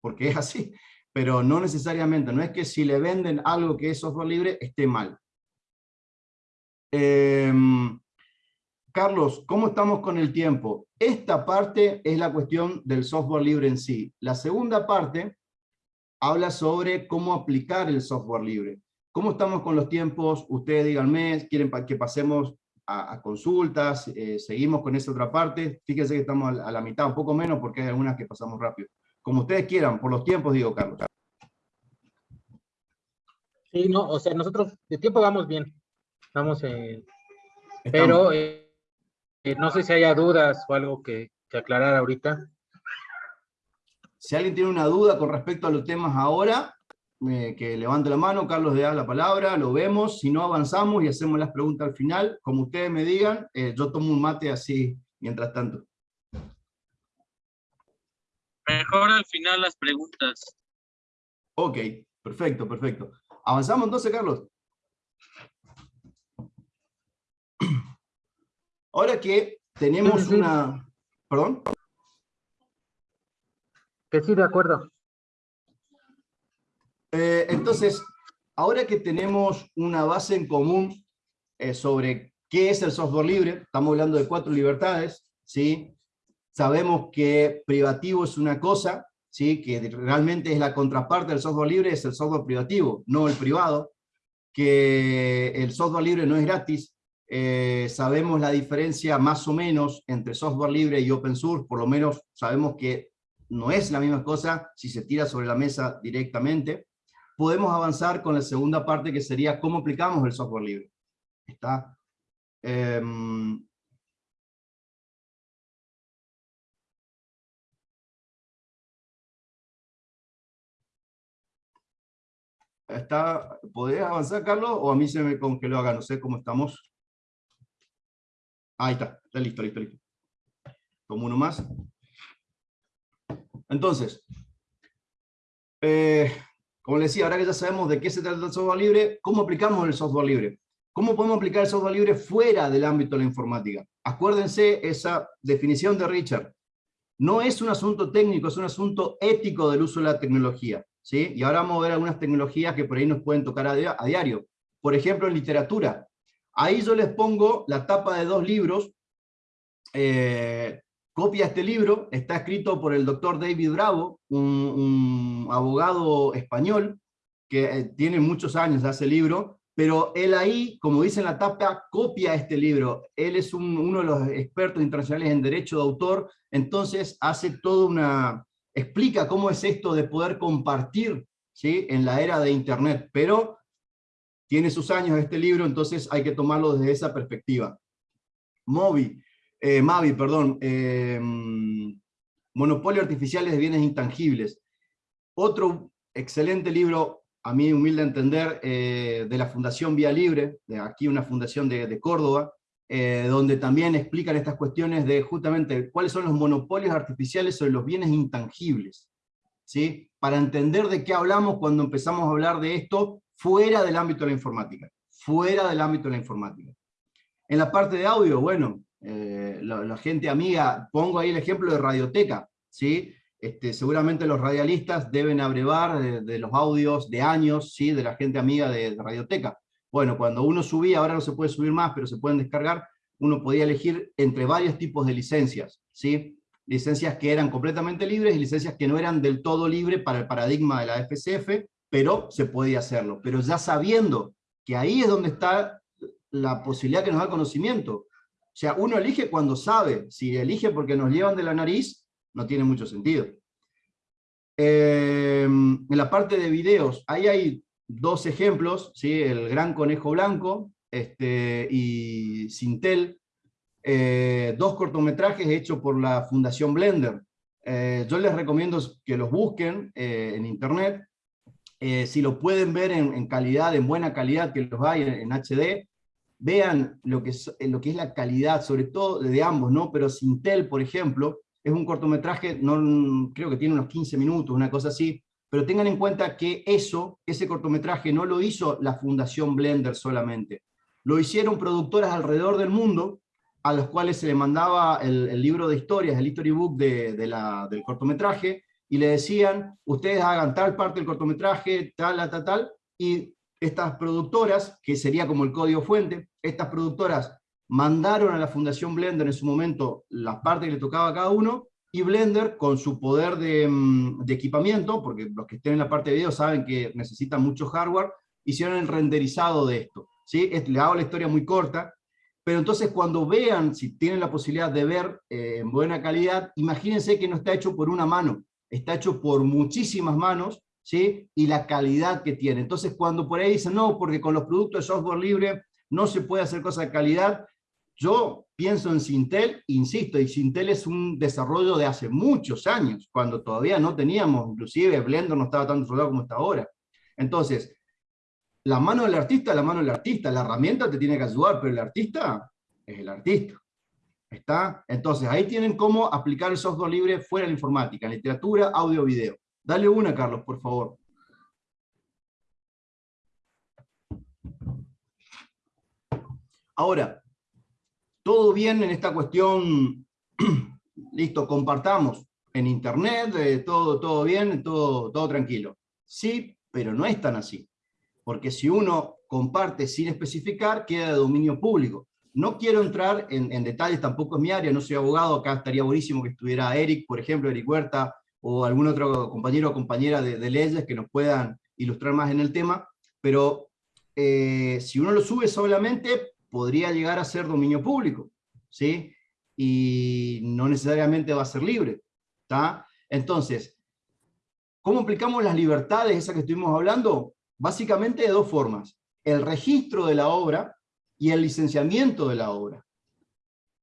porque es así. Pero no necesariamente. No es que si le venden algo que es software libre, esté mal. Em, Carlos, ¿cómo estamos con el tiempo? Esta parte es la cuestión del software libre en sí. La segunda parte habla sobre cómo aplicar el software libre. ¿Cómo estamos con los tiempos? Ustedes díganme, quieren que pasemos a, consultas, eh, seguimos con esa otra parte. Fíjense que estamos a, la mitad, un poco menos, porque hay algunas que pasamos rápido. Como ustedes quieran, por los tiempos, digo, Carlos. Sí, no, o sea, nosotros de tiempo vamos bien. Vamos, eh, pero eh, no sé si haya dudas o algo que, que aclarar ahorita. Si alguien tiene una duda con respecto a los temas ahora, eh, que levante la mano, Carlos le da la palabra, lo vemos, si no avanzamos y hacemos las preguntas al final, como ustedes me digan, eh, yo tomo un mate así mientras tanto. Mejor al final las preguntas. Ok, perfecto, perfecto. ¿Avanzamos entonces, Carlos? Ahora que tenemos una... ¿Perdón? Que sí, de acuerdo. Eh, entonces, ahora que tenemos una base en común eh, sobre qué es el software libre, estamos hablando de cuatro libertades, ¿sí? Sabemos que privativo es una cosa, ¿sí? que realmente es la contraparte del software libre, es el software privativo, no el privado, que el software libre no es gratis, eh, sabemos la diferencia más o menos entre software libre y open source, por lo menos sabemos que no es la misma cosa si se tira sobre la mesa directamente. Podemos avanzar con la segunda parte que sería cómo aplicamos el software libre. ¿Está? Em, está, ¿Podrías avanzar, Carlos? ¿O a mí se me congeló acá? No sé cómo estamos. Ahí está, está listo, listo, listo. Como uno más. Entonces, eh, como les decía, ahora que ya sabemos de qué se trata el software libre, ¿cómo aplicamos el software libre? ¿Cómo podemos aplicar el software libre fuera del ámbito de la informática? Acuérdense esa definición de Richard. No es un asunto técnico, es un asunto ético del uso de la tecnología. ¿sí? Y ahora vamos a ver algunas tecnologías que por ahí nos pueden tocar a, diario. Por ejemplo, en literatura. Ahí yo les pongo la tapa de dos libros eh, copia este libro, está escrito por el doctor David Bravo, un, abogado español, que eh, tiene muchos años de ese libro, pero él ahí, como dice en la tapa, copia este libro. Él es uno de los expertos internacionales en derecho de autor, entonces hace toda una... explica cómo es esto de poder compartir ¿sí? en la era de Internet, pero tiene sus años este libro, entonces hay que tomarlo desde esa perspectiva. Moby, eh, Mavi, perdón, eh, Monopolio Artificiales de Bienes Intangibles. Otro excelente libro, a mi humilde entender, eh, de la Fundación Vía Libre, de aquí una fundación de, Córdoba, donde también explican estas cuestiones de justamente cuáles son los monopolios artificiales sobre los bienes intangibles. ¿sí? Para entender de qué hablamos cuando empezamos a hablar de esto fuera del ámbito de la informática. Fuera del ámbito de la informática. En la parte de audio, bueno, eh, la, gente amiga, pongo ahí el ejemplo de Radioteca, ¿sí? Este, seguramente los radialistas deben abrevar de, los audios de años, ¿sí? De la gente amiga de, Radioteca. Bueno, cuando uno subía, ahora no se puede subir más, pero se pueden descargar, uno podía elegir entre varios tipos de licencias, ¿sí? Licencias que eran completamente libres y licencias que no eran del todo libres para el paradigma de la FCF, pero se podía hacerlo. Pero ya sabiendo que ahí es donde está la posibilidad que nos da conocimiento, o sea, uno elige cuando sabe. Si elige porque nos llevan de la nariz, no tiene mucho sentido. Eh, en la parte de videos, ahí hay dos ejemplos, ¿sí? el Gran Conejo Blanco este, y Sintel, eh, dos cortometrajes hechos por la Fundación Blender. Eh, yo les recomiendo que los busquen en internet, si lo pueden ver en, calidad, en buena calidad, que los hay en HD, vean lo que, es, lo que es la calidad, sobre todo de ambos, ¿no? Pero Sintel, por ejemplo, es un cortometraje, no, creo que tiene unos 15 minutos, una cosa así, pero tengan en cuenta que eso, ese cortometraje, no lo hizo la Fundación Blender solamente. Lo hicieron productoras alrededor del mundo, a los cuales se le mandaba el, libro de historias, el history book de, la, del cortometraje, y le decían, ustedes hagan tal parte del cortometraje, tal, tal, tal, y estas productoras, que sería como el código fuente, estas productoras mandaron a la Fundación Blender en su momento las partes que le tocaba a cada uno, y Blender, con su poder de, mm, equipamiento, porque los que estén en la parte de video saben que necesitan mucho hardware, hicieron el renderizado de esto. ¿sí? Le hago la historia muy corta, pero entonces cuando vean, si tienen la posibilidad de ver eh, en buena calidad, imagínense que no está hecho por una mano, está hecho por muchísimas manos, y la calidad que tiene. Entonces, cuando por ahí dicen, no, porque con los productos de software libre no se puede hacer cosas de calidad, yo pienso en Sintel, insisto, y Sintel es un desarrollo de hace muchos años, cuando todavía no teníamos, inclusive Blender no estaba tan desarrollado como está ahora. Entonces, la mano del artista la mano del artista, la herramienta te tiene que ayudar, pero el artista es el artista. ¿Está? Entonces, ahí tienen cómo aplicar el software libre fuera de la informática, literatura, audio, video. Dale una, Carlos, por favor. Ahora, todo bien en esta cuestión, listo, compartamos en internet, eh, todo, todo bien, todo, todo tranquilo. Sí, pero no es tan así. Porque si uno comparte sin especificar, queda de dominio público. No quiero entrar en, detalles, tampoco es mi área, no soy abogado, acá estaría buenísimo que estuviera Eric, por ejemplo, Eric Huerta, o algún otro compañero o compañera de, leyes que nos puedan ilustrar más en el tema, pero eh, si uno lo sube solamente, podría llegar a ser dominio público, ¿sí? Y no necesariamente va a ser libre, ¿está? Entonces, ¿cómo aplicamos las libertades, esas que estuvimos hablando? Básicamente de dos formas. El registro de la obra y el licenciamiento de la obra.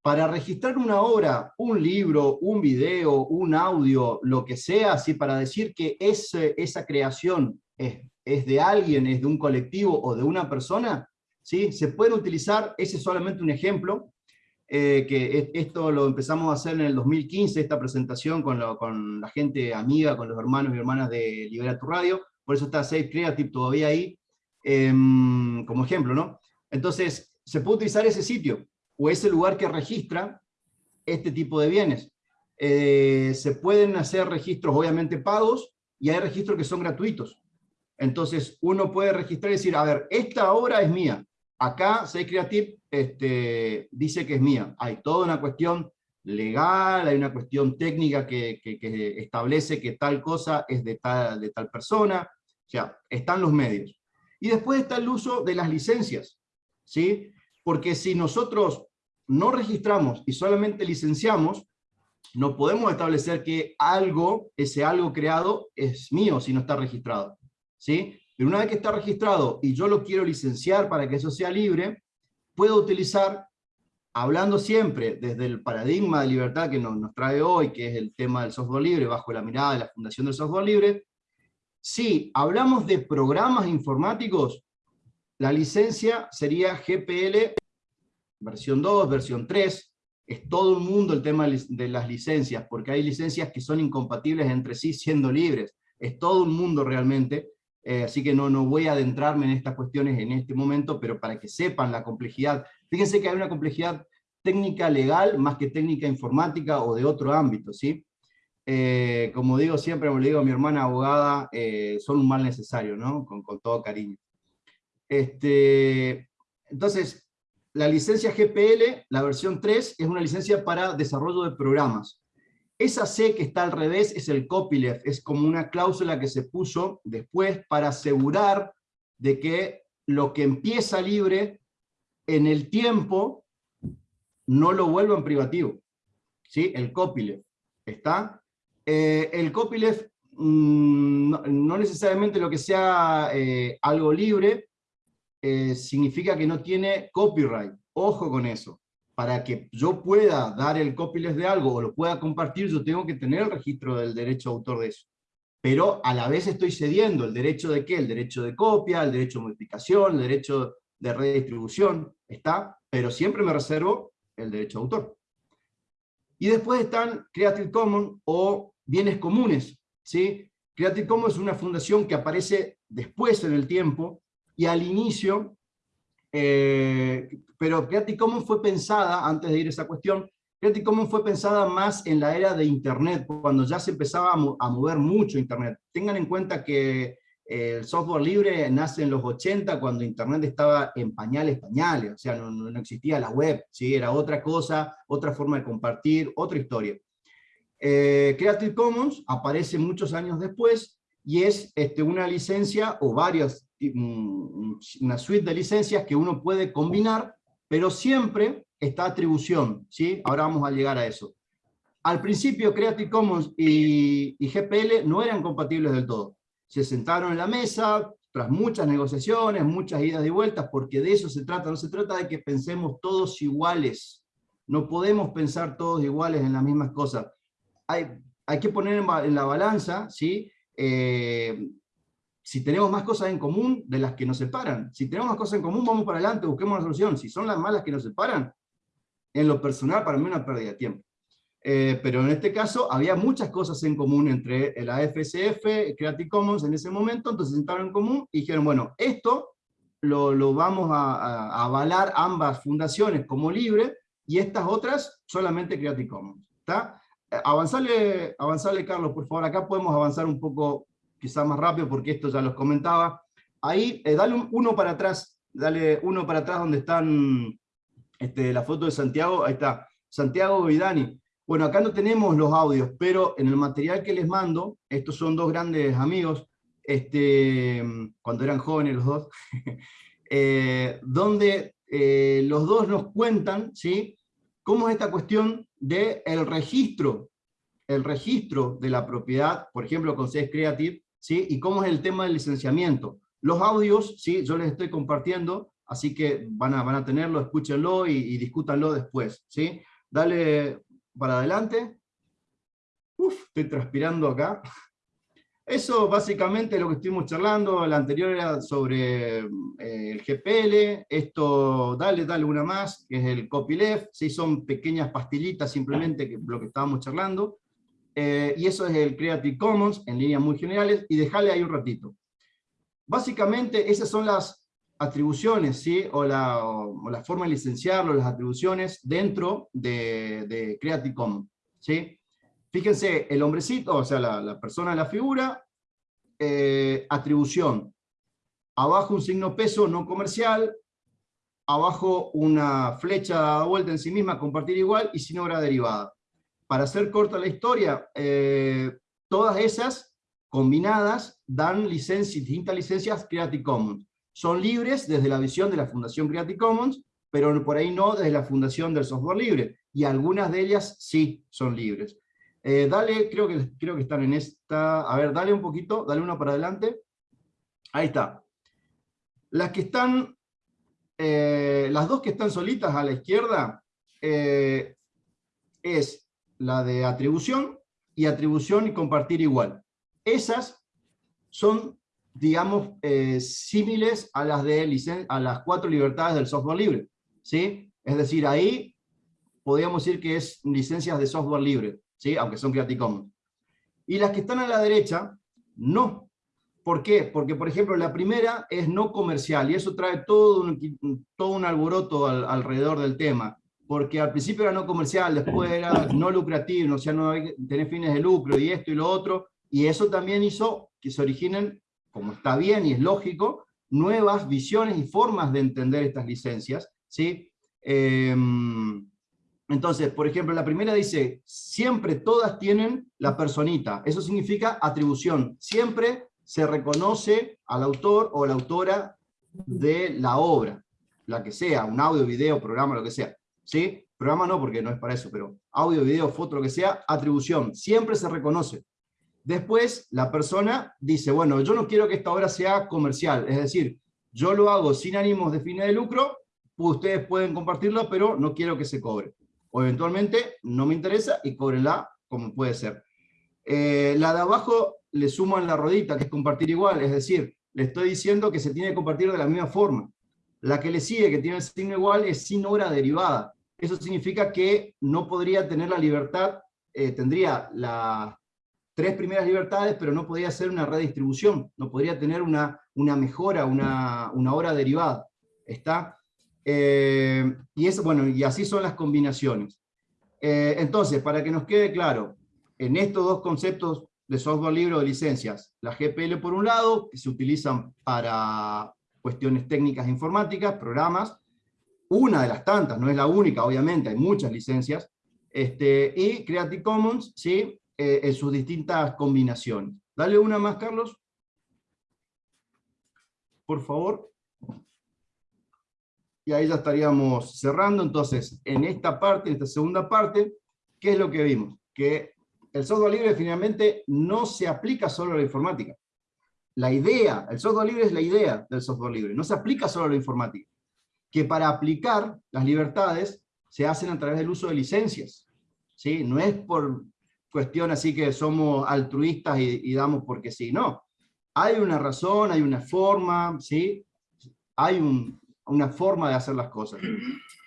Para registrar una obra, un libro, un video, un audio, lo que sea, así para decir que ese, esa creación es, es de alguien, es de un colectivo o de una persona, ¿sí? Se pueden utilizar, ese es solamente un ejemplo, eh, que esto lo empezamos a hacer en el 2015, esta presentación con, con, la gente amiga, con los hermanos y hermanas de Libera tu Radio, por eso está Safe Creative todavía ahí, em, como ejemplo, ¿no? Entonces, se puede utilizar ese sitio, o ese lugar que registra este tipo de bienes. Eh, se pueden hacer registros obviamente pagos, y hay registros que son gratuitos. Entonces, uno puede registrar y decir, a ver, esta obra es mía, Acá Say Creative este, dice que es mía. Hay toda una cuestión legal, hay una cuestión técnica que, establece que tal cosa es de tal, de tal persona, o sea, están los medios. Y después está el uso de las licencias, ¿sí? Porque si nosotros no registramos y solamente licenciamos, no podemos establecer que algo, ese algo creado, es mío si no está registrado, ¿sí? Pero una vez que está registrado y yo lo quiero licenciar para que eso sea libre, puedo utilizar, hablando siempre desde el paradigma de libertad que nos, nos trae hoy, que es el tema del software libre, bajo la mirada de la Fundación del Software Libre, si hablamos de programas informáticos, la licencia sería GPL versión 2, versión 3, es todo el mundo el tema de las licencias, porque hay licencias que son incompatibles entre sí siendo libres, es todo un mundo realmente, eh, así que no, no voy a adentrarme en estas cuestiones en este momento, pero para que sepan la complejidad. Fíjense que hay una complejidad técnica legal más que técnica informática o de otro ámbito, ¿sí? Eh, como digo siempre, como le digo a mi hermana abogada, eh, son un mal necesario, ¿no? Con todo cariño. Este, entonces, la licencia GPL, la versión 3, es una licencia para desarrollo de programas. Esa C que está al revés es el copyleft, es como una cláusula que se puso después para asegurar de que lo que empieza libre en el tiempo no lo vuelva en privativo. ¿Sí? El copyleft. ¿Está? Eh, el copyleft mm, no, necesariamente lo que sea eh, algo libre eh, significa que no tiene copyright. Ojo con eso para que yo pueda dar el copyleft de algo o lo pueda compartir, yo tengo que tener el registro del derecho de autor de eso. Pero a la vez estoy cediendo el derecho de qué? El derecho de copia, el derecho de modificación, el derecho de redistribución, está, pero siempre me reservo el derecho de autor. Y después están Creative Commons o bienes comunes. ¿sí? Creative Commons es una fundación que aparece después en el tiempo, y al inicio eh, pero Creative Commons fue pensada, antes de ir a esa cuestión, Creative Commons fue pensada más en la era de Internet, cuando ya se empezaba a, mover mucho Internet. Tengan en cuenta que eh, el software libre nace en los 80, cuando Internet estaba en pañales, pañales, o sea, no, no existía la web, ¿sí? era otra cosa, otra forma de compartir, otra historia. Eh, Creative Commons aparece muchos años después, y es este, una licencia o varias una suite de licencias que uno puede combinar, pero siempre está atribución, ¿sí? Ahora vamos a llegar a eso. Al principio Creative Commons y, GPL no eran compatibles del todo. Se sentaron en la mesa, tras muchas negociaciones, muchas idas y vueltas, porque de eso se trata, no se trata de que pensemos todos iguales, no podemos pensar todos iguales en las mismas cosas. Hay, hay que poner en, la balanza, ¿sí? Eh, si tenemos más cosas en común de las que nos separan. Si tenemos más cosas en común, vamos para adelante, busquemos una solución. Si son las malas que nos separan, en lo personal, para mí una pérdida de tiempo. Eh, pero en este caso había muchas cosas en común entre la FSF, Creative Commons en ese momento, entonces sentaron en común y dijeron, bueno, esto lo, lo vamos a, a, avalar ambas fundaciones como libre, y estas otras solamente Creative Commons. ¿está? Eh, avanzarle, avanzarle, Carlos, por favor, acá podemos avanzar un poco, quizás más rápido, porque esto ya los comentaba. Ahí, eh, dale uno para atrás, dale uno para atrás donde están este, la foto de Santiago, ahí está, Santiago y Dani. Bueno, acá no tenemos los audios, pero en el material que les mando, estos son dos grandes amigos, este, cuando eran jóvenes los dos, eh, donde eh, los dos nos cuentan ¿sí? cómo es esta cuestión del el registro, el registro de la propiedad, por ejemplo con CS Creative, ¿sí? y cómo es el tema del licenciamiento. Los audios, ¿sí? yo les estoy compartiendo, así que van a, van a tenerlo, escúchenlo y, y discútanlo después. ¿sí? Dale, para adelante. Uf, estoy transpirando acá. Eso básicamente es lo que estuvimos charlando, la anterior era sobre eh, el GPL, esto, dale, dale una más, que es el copyleft, sí, son pequeñas pastillitas simplemente que lo que estábamos charlando, eh, y eso es el Creative Commons en líneas muy generales, y dejarle ahí un ratito. Básicamente esas son las atribuciones, ¿sí? o, la, forma de licenciarlo, las atribuciones dentro de, Creative Commons. ¿sí? Fíjense, el hombrecito, o sea, la, la persona la figura, eh, atribución. Abajo un signo peso no comercial, abajo una flecha dada vuelta en sí misma, compartir igual, y sin obra derivada. Para hacer corta la historia, eh, todas esas combinadas dan distintas licencias Creative Commons son libres desde la visión de la Fundación Creative Commons, pero por ahí no desde la Fundación del Software Libre, y algunas de ellas sí son libres. Eh, dale, creo que, creo que están en esta, a ver, dale un poquito, dale uno para adelante. Ahí está. Las que están, eh, las dos que están solitas a la izquierda, es la de atribución y atribución y compartir igual. Esas son digamos, eh, símiles a las, de a las cuatro libertades del software libre. ¿sí? Es decir, ahí podríamos decir que es licencias de software libre, ¿sí? aunque son Creative Commons. Y las que están a la derecha, no. ¿Por qué? Porque, por ejemplo, la primera es no comercial, y eso trae todo un, todo un alboroto alrededor del tema. Porque al principio era no comercial, después era no lucrativo, o sea, no hay, tener fines de lucro y esto y lo otro, y eso también hizo que se originen como está bien y es lógico, nuevas visiones y formas de entender estas licencias. ¿sí? Em, entonces, por ejemplo, la primera dice, siempre todas tienen la personita. Eso significa atribución. Siempre se reconoce al autor o la autora de la obra, la que sea, un audio, video, programa, lo que sea. ¿Sí? Programa no, porque no es para eso, pero audio, video, foto, lo que sea, atribución. Siempre se reconoce. Después, la persona dice, bueno, yo no quiero que esta obra sea comercial, es decir, yo lo hago sin ánimos de fines de lucro, ustedes pueden compartirlo, pero no quiero que se cobre. O eventualmente, no me interesa y cóbrenla como puede ser. Eh, la de abajo le suman la rodita, que es compartir igual, es decir, le estoy diciendo que se tiene que compartir de la misma forma. La que le sigue, que tiene el signo igual, es sin obra derivada. Eso significa que no podría tener la libertad, eh, tendría la, tres primeras libertades, pero no podía hacer una redistribución, no podría tener una, mejora, una, una hora derivada. ¿Está? Eh, y, eso, bueno, y así son las combinaciones. Eh, entonces, para que nos quede claro, en estos dos conceptos de software libre o de licencias, la GPL por un lado, que se utilizan para cuestiones técnicas informáticas, programas, una de las tantas, no es la única, obviamente, hay muchas licencias, este, y Creative Commons, ¿sí? Eh, en sus distintas combinaciones. Dale una más, Carlos. Por favor. Y ahí ya estaríamos cerrando. Entonces, en esta parte, en esta segunda parte, ¿qué es lo que vimos? Que el software libre finalmente no se aplica solo a la informática. La idea, el software libre es la idea del software libre, no se aplica solo a lo informático. Que para aplicar las libertades se hacen a través del uso de licencias. ¿sí? No es por cuestión así que somos altruistas y, damos porque sí, no. Hay una razón, hay una forma, ¿sí? hay una forma de hacer las cosas.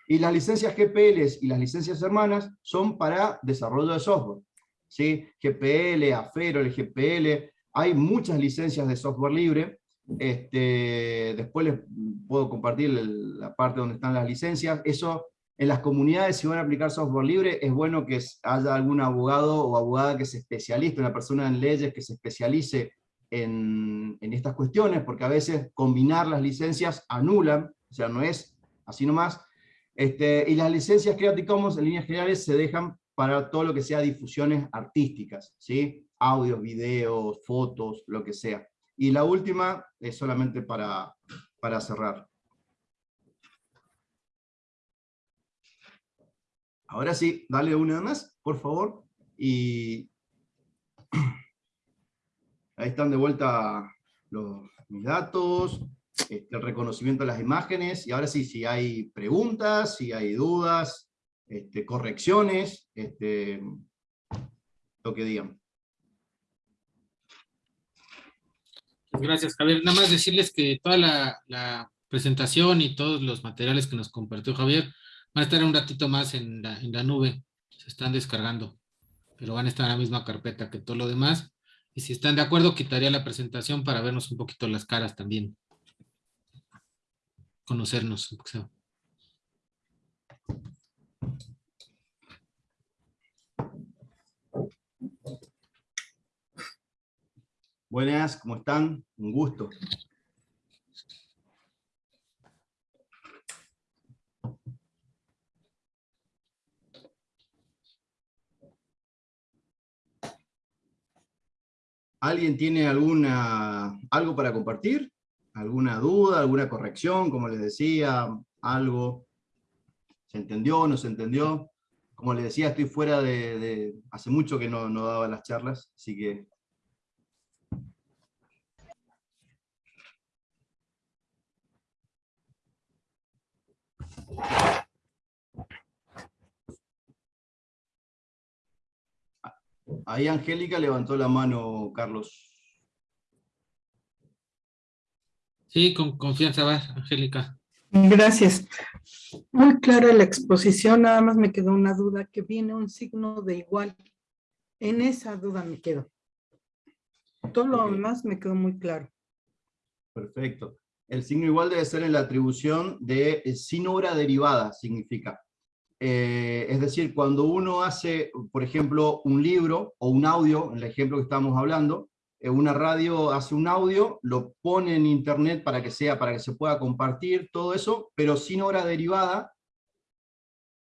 Y las licencias GPL y las licencias hermanas son para desarrollo de software. ¿sí? GPL, AFERO, el GPL, hay muchas licencias de software libre. Este, después les puedo compartir la parte donde están las licencias. Eso en las comunidades, si van a aplicar software libre, es bueno que haya algún abogado o abogada que se especialice, una persona en leyes que se especialice en, estas cuestiones, porque a veces combinar las licencias anulan, o sea, no es así nomás. Este, y las licencias Creative Commons en líneas generales se dejan para todo lo que sea difusiones artísticas, ¿sí? Audios, videos, fotos, lo que sea. Y la última es solamente para, para cerrar. Ahora sí, dale una más, por favor. Y ahí están de vuelta los, mis datos, este, el reconocimiento de las imágenes, y ahora sí, si hay preguntas, si hay dudas, este, correcciones, este, lo que digan. Gracias, Javier. Nada más decirles que toda la, presentación y todos los materiales que nos compartió Javier Van a estar un ratito más en la, en la nube. Se están descargando. Pero van a estar en la misma carpeta que todo lo demás. Y si están de acuerdo, quitaría la presentación para vernos un poquito las caras también. Conocernos. Buenas, ¿cómo están? Un gusto. ¿Alguien tiene alguna, algo para compartir? ¿Alguna duda, alguna corrección, como les decía, algo? ¿Se entendió, no se entendió? Como les decía, estoy fuera de... hace mucho que no, no daba las charlas, así que... Ahí Angélica levantó la mano, Carlos. Sí, con confianza va, Angélica. Gracias. Muy clara la exposición, nada más me quedó una duda, que viene un signo de igual. En esa duda me quedo. Todo lo demás me quedó muy claro. Perfecto. El signo igual debe ser en la atribución de eh, sin obra derivada, significa. Eh, es decir, cuando uno hace, por ejemplo, un libro o un audio, en el ejemplo que estamos hablando, eh, una radio hace un audio, lo pone en internet para que sea, para que se pueda compartir, todo eso, pero sin hora derivada,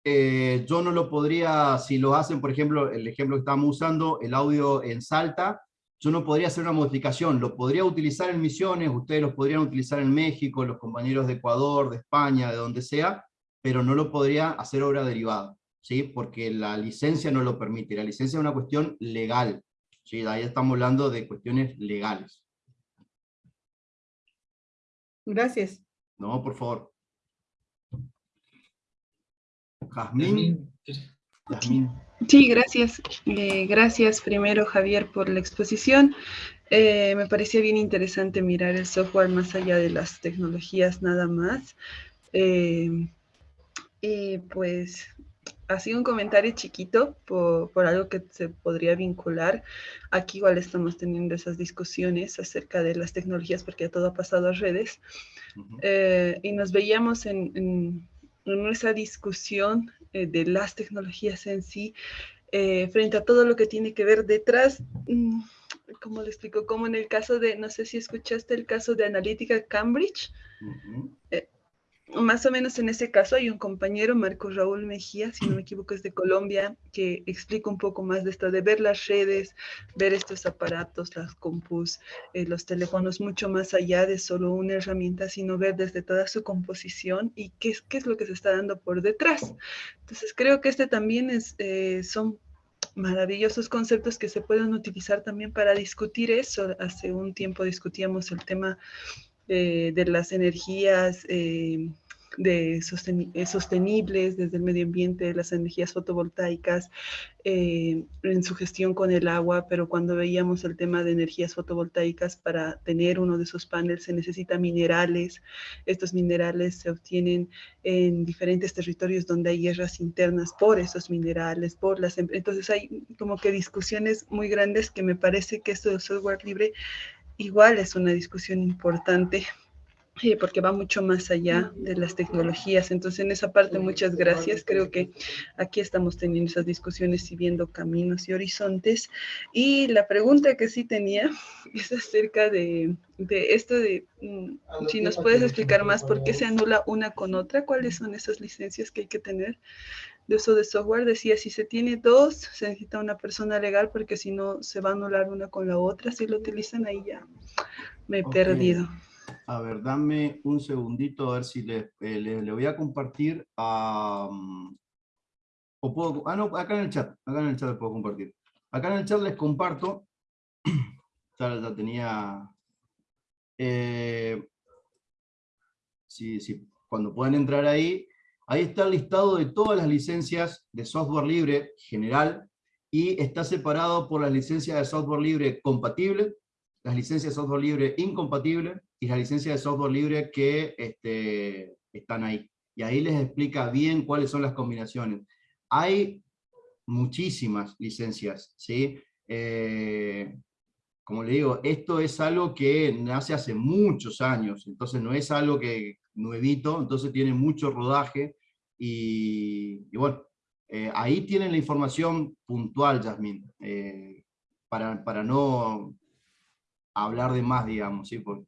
yo no lo podría, si lo hacen, por ejemplo, el ejemplo que estamos usando, el audio en Salta, yo no podría hacer una modificación, lo podría utilizar en Misiones, ustedes lo podrían utilizar en México, los compañeros de Ecuador, de España, de donde sea, pero no lo podría hacer obra derivada, ¿sí? porque la licencia no lo permite. La licencia es una cuestión legal. ¿sí? Ahí estamos hablando de cuestiones legales. Gracias. No, por favor. Jazmín. Sí, gracias. Eh, gracias primero, Javier, por la exposición. Eh, me parecía bien interesante mirar el software más allá de las tecnologías nada más. Eh, y pues así un comentario chiquito por, algo que se podría vincular. Aquí igual estamos teniendo esas discusiones acerca de las tecnologías porque ya todo ha pasado a redes. Eh, y nos veíamos en, en, esa discusión eh, de las tecnologías en sí, eh, frente a todo lo que tiene que ver detrás, mm, como le explico, como en el caso de, no sé si escuchaste el caso de Analítica Cambridge, más o menos en ese caso hay un compañero, Marco Raúl Mejía, si no me equivoco es de Colombia, que explica un poco más de esto, de ver las redes, ver estos aparatos, las compus, eh, los teléfonos, mucho más allá de solo una herramienta, sino ver desde toda su composición y qué es, qué es lo que se está dando por detrás. Entonces creo que este también es, eh, son maravillosos conceptos que se pueden utilizar también para discutir eso. Hace un tiempo discutíamos el tema eh, de las energías eh, de eh, sostenibles desde el medio ambiente, las energías fotovoltaicas, en su gestión con el agua, pero cuando veíamos el tema de energías fotovoltaicas, para tener uno de esos paneles se necesita minerales. Estos minerales se obtienen en diferentes territorios donde hay guerras internas por esos minerales, por las... Em-, entonces hay como que discusiones muy grandes que me parece que esto del software libre igual es una discusión importante porque va mucho más allá de las tecnologías. Entonces, en esa parte, muchas gracias. Creo que aquí estamos teniendo esas discusiones y viendo caminos y horizontes. Y la pregunta que sí tenía es acerca de, de esto de, mm, si nos puedes explicar más por qué se anula una con otra, cuáles son esas licencias que hay que tener de uso de software. Decía, si se tiene dos, se necesita una persona legal, porque si no, se va a anular una con la otra. Si lo utilizan, ahí ya me he perdido. A ver, dame un segundito a ver si le, eh, voy a compartir o puedo, ah, no, acá en el chat, acá en el chat puedo compartir. Acá en el chat les comparto, ya, ya tenía... Eh, sí, cuando puedan entrar ahí, ahí está el listado de todas las licencias de software libre general, y está separado por las licencias de software libre compatible, las licencias de software libre incompatible, y la licencia de software libre que este, están ahí. Y ahí les explica bien cuáles son las combinaciones. Hay muchísimas licencias, ¿sí? Eh, como le digo, esto es algo que nace hace muchos años, entonces no es algo que nuevito, entonces tiene mucho rodaje, y, bueno, eh, ahí tienen la información puntual, Yasmin, eh, para, para no hablar de más, digamos, ¿sí? Porque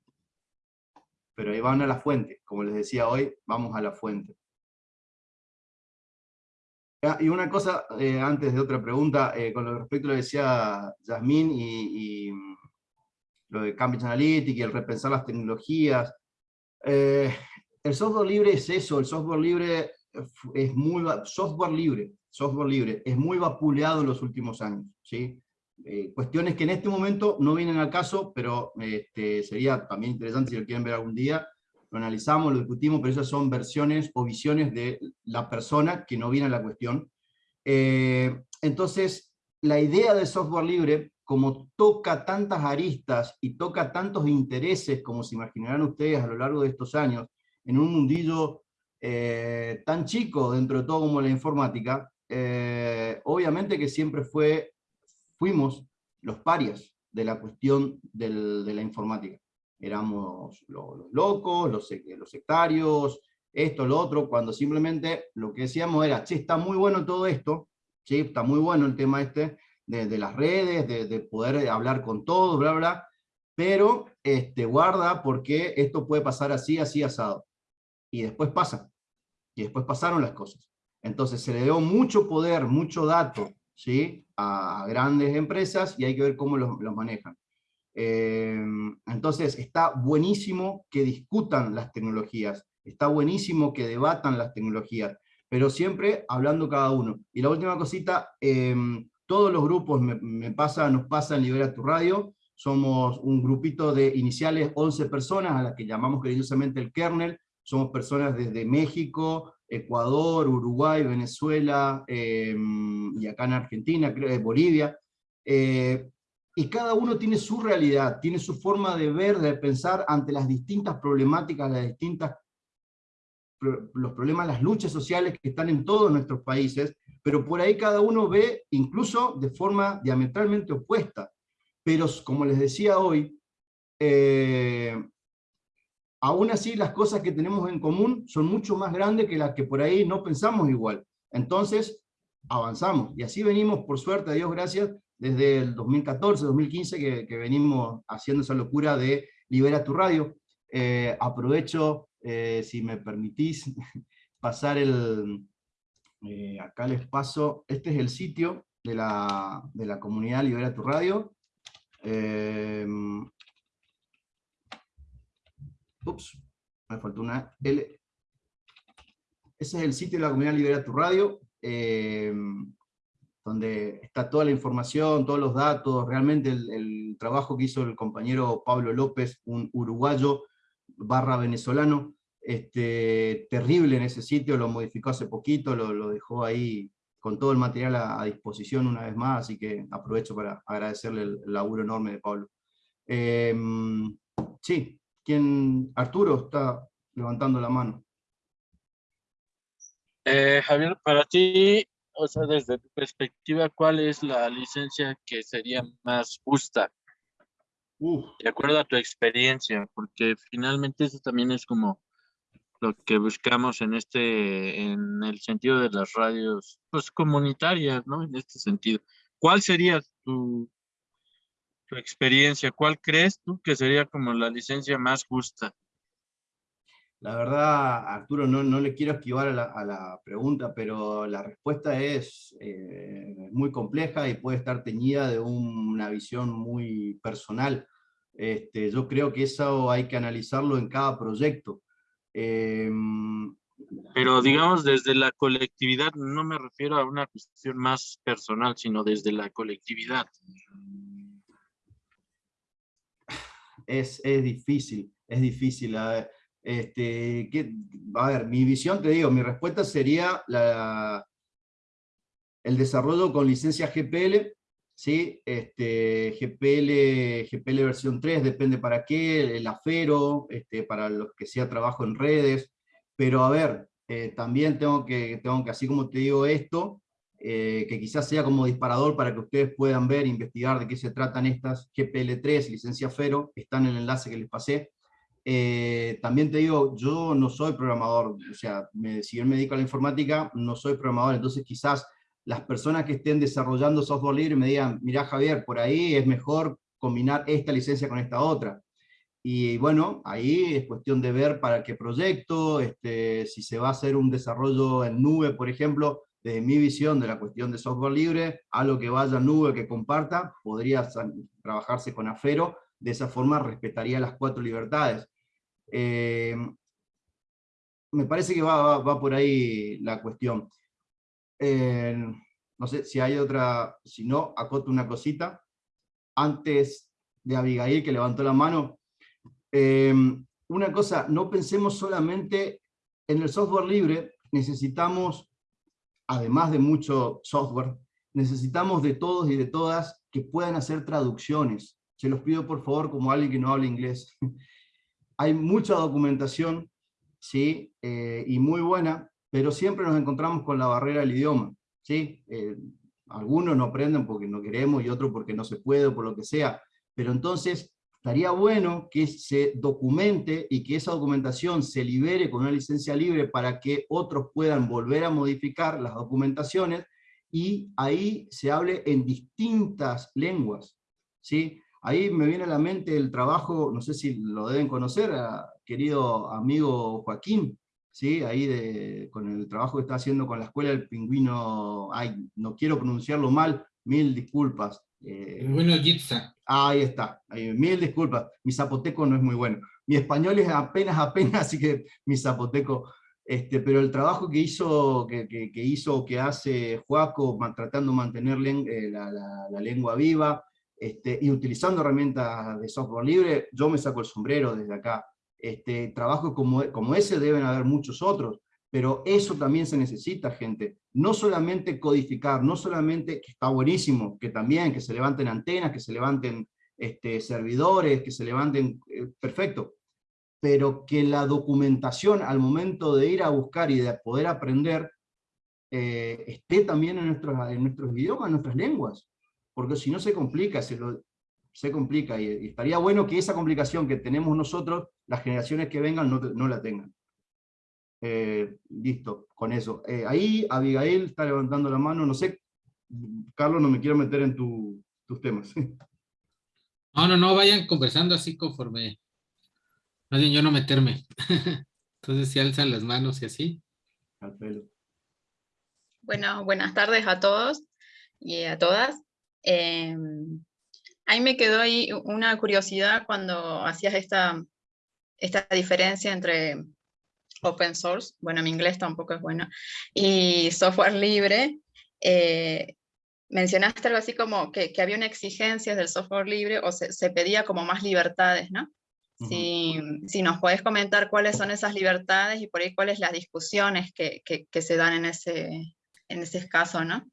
pero ahí van a la fuente, como les decía hoy, vamos a la fuente. Ah, y una cosa, eh, antes de otra pregunta, eh, con respecto a lo que decía Yasmín y, mm, lo de Cambridge Analytica y el repensar las tecnologías, eh, el software libre es eso, el software libre es muy, software libre, software libre, es muy vapuleado en los últimos años, ¿sí? Eh, cuestiones que en este momento no vienen al caso, pero este, sería también interesante si lo quieren ver algún día, lo analizamos, lo discutimos, pero esas son versiones o visiones de la persona que no viene a la cuestión. Eh, entonces, la idea del software libre, como toca tantas aristas y toca tantos intereses, como se imaginarán ustedes a lo largo de estos años, en un mundillo eh, tan chico dentro de todo como la informática, obviamente que siempre fue fuimos los parias de la cuestión de la informática. Éramos los, locos, los, sectarios, esto, lo otro, cuando simplemente lo que decíamos era, che, está muy bueno todo esto, ¿sí? está muy bueno el tema este de, las redes, de, poder hablar con todos, bla, bla, pero este, guarda porque esto puede pasar así, así, asado. Y después pasa, y después pasaron las cosas. Entonces se le dio mucho poder, mucho dato, ¿sí? A grandes empresas y hay que ver cómo los, manejan. Eh, entonces está buenísimo que discutan las tecnologías, está buenísimo que debatan las tecnologías, pero siempre hablando cada uno. Y la última cosita, eh, todos los grupos, me, pasa, nos pasa en Libera tu Radio, somos un grupito de iniciales 11 personas, a las que llamamos cariñosamente el kernel, somos personas desde México, Ecuador, Uruguay, Venezuela, em, y acá en Argentina, creo, Bolivia, eh, y cada uno tiene su realidad, tiene su forma de ver, de pensar ante las distintas problemáticas, las distintas los problemas, las luchas sociales que están en todos nuestros países, pero por ahí cada uno ve incluso de forma diametralmente opuesta. Pero como les decía hoy, eh, aún así las cosas que tenemos en común son mucho más grandes que las que por ahí no pensamos igual. Entonces, avanzamos. Y así venimos, por suerte, a Dios gracias, desde el 2014, 2015, que, venimos haciendo esa locura de Libera tu Radio. Eh, aprovecho, eh, si me permitís, pasar el... Eh, acá les paso, este es el sitio de la, de la comunidad Libera tu Radio. Ups, me faltó una. Ese es el sitio de la comunidad Libera tu Radio. Eh, donde está toda la información, todos los datos, realmente el, trabajo que hizo el compañero Pablo López, un uruguayo barra venezolano, este, terrible en ese sitio, lo modificó hace poquito, lo, dejó ahí con todo el material a, disposición una vez más, así que aprovecho para agradecerle el, laburo enorme de Pablo. Eh, sí, ¿quién? Arturo está levantando la mano. Eh, Javier, para ti, o sea, desde tu perspectiva, ¿cuál es la licencia que sería más justa? Uf. De acuerdo a tu experiencia, porque finalmente eso también es como lo que buscamos en este, en el sentido de las radios, pues comunitarias, ¿no? En este sentido. ¿Cuál sería tu, tu experiencia? ¿Cuál crees tú que sería como la licencia más justa? La verdad, Arturo, no, no le quiero esquivar a la, a la, pregunta, pero la respuesta es eh, muy compleja y puede estar teñida de un, una visión muy personal. Este, yo creo que eso hay que analizarlo en cada proyecto. Eh, pero digamos desde la colectividad, no me refiero a una cuestión más personal, sino desde la colectividad. Es, es difícil, es difícil. A ver, este, a ver, mi visión, te digo, mi respuesta sería la, el desarrollo con licencia GPL, ¿sí? Este, GPL, GPL versión 3, depende para qué, el AFERO, este, para los que sea trabajo en redes, pero a ver, eh, también tengo que, tengo que, así como te digo esto, eh, que quizás sea como disparador para que ustedes puedan ver, investigar de qué se tratan estas GPL3, licencia FERO, están en el enlace que les pasé, eh, también te digo, yo no soy programador, o sea, me, si yo me dedico a la informática, no soy programador, entonces quizás las personas que estén desarrollando software libre me digan, mira Javier, por ahí es mejor combinar esta licencia con esta otra. Y bueno, ahí es cuestión de ver para qué proyecto, este, si se va a hacer un desarrollo en nube, por ejemplo, desde mi visión de la cuestión de software libre, algo que vaya nube, que comparta, podría trabajarse con Afero, de esa forma respetaría las cuatro libertades. Eh, me parece que va, va, va, por ahí la cuestión. Eh, no sé si hay otra, si no, acoto una cosita. Antes de Abigail, que levantó la mano, eh, una cosa, no pensemos solamente en el software libre, necesitamos, además de mucho software, necesitamos de todos y de todas que puedan hacer traducciones. Se los pido por favor como alguien que no habla inglés. Hay mucha documentación, ¿sí? Eh, y muy buena, pero siempre nos encontramos con la barrera del idioma. ¿sí? Eh, algunos no aprenden porque no queremos y otros porque no se puede o por lo que sea. Pero entonces estaría bueno que se documente y que esa documentación se libere con una licencia libre para que otros puedan volver a modificar las documentaciones y ahí se hable en distintas lenguas. ¿sí? Ahí me viene a la mente el trabajo, no sé si lo deben conocer, querido amigo Joaquín, ¿sí? ahí de, con el trabajo que está haciendo con la Escuela del Pingüino, ay, no quiero pronunciarlo mal, mil disculpas. Eh, bueno, Jitsa. Ahí está, mil disculpas, mi zapoteco no es muy bueno. Mi español es apenas, apenas, así que mi zapoteco... Este, pero el trabajo que hizo, que, que, que hizo, que hace Joaco, tratando de mantener eh, la, la, la lengua viva, este, y utilizando herramientas de software libre, yo me saco el sombrero desde acá. Este, trabajos como, como ese deben haber muchos otros, pero eso también se necesita, gente. No solamente codificar, no solamente, que está buenísimo, que también, que se levanten antenas, que se levanten este, servidores, que se levanten, eh, perfecto, pero que la documentación al momento de ir a buscar y de poder aprender, eh, esté también en nuestros, en nuestros idiomas, en nuestras lenguas porque si no se complica, se, lo, se complica, y, y, estaría bueno que esa complicación que tenemos nosotros, las generaciones que vengan no, no la tengan. Eh, listo, con eso. Eh, ahí Abigail está levantando la mano, no sé, Carlos, no me quiero meter en tu, tus temas. No, no, no, vayan conversando así conforme, más bien yo no meterme. Entonces si alzan las manos y así. Al pelo. Bueno, buenas tardes a todos y a todas. Eh, ahí me quedó ahí una curiosidad cuando hacías esta, esta diferencia entre open source, bueno, mi inglés tampoco es bueno, y software libre. Eh, mencionaste algo así como que, había una exigencia del software libre o se, pedía como más libertades, ¿no? si, si, nos puedes comentar cuáles son esas libertades y por ahí cuáles las discusiones que, que, se dan en ese, en ese caso, ¿no?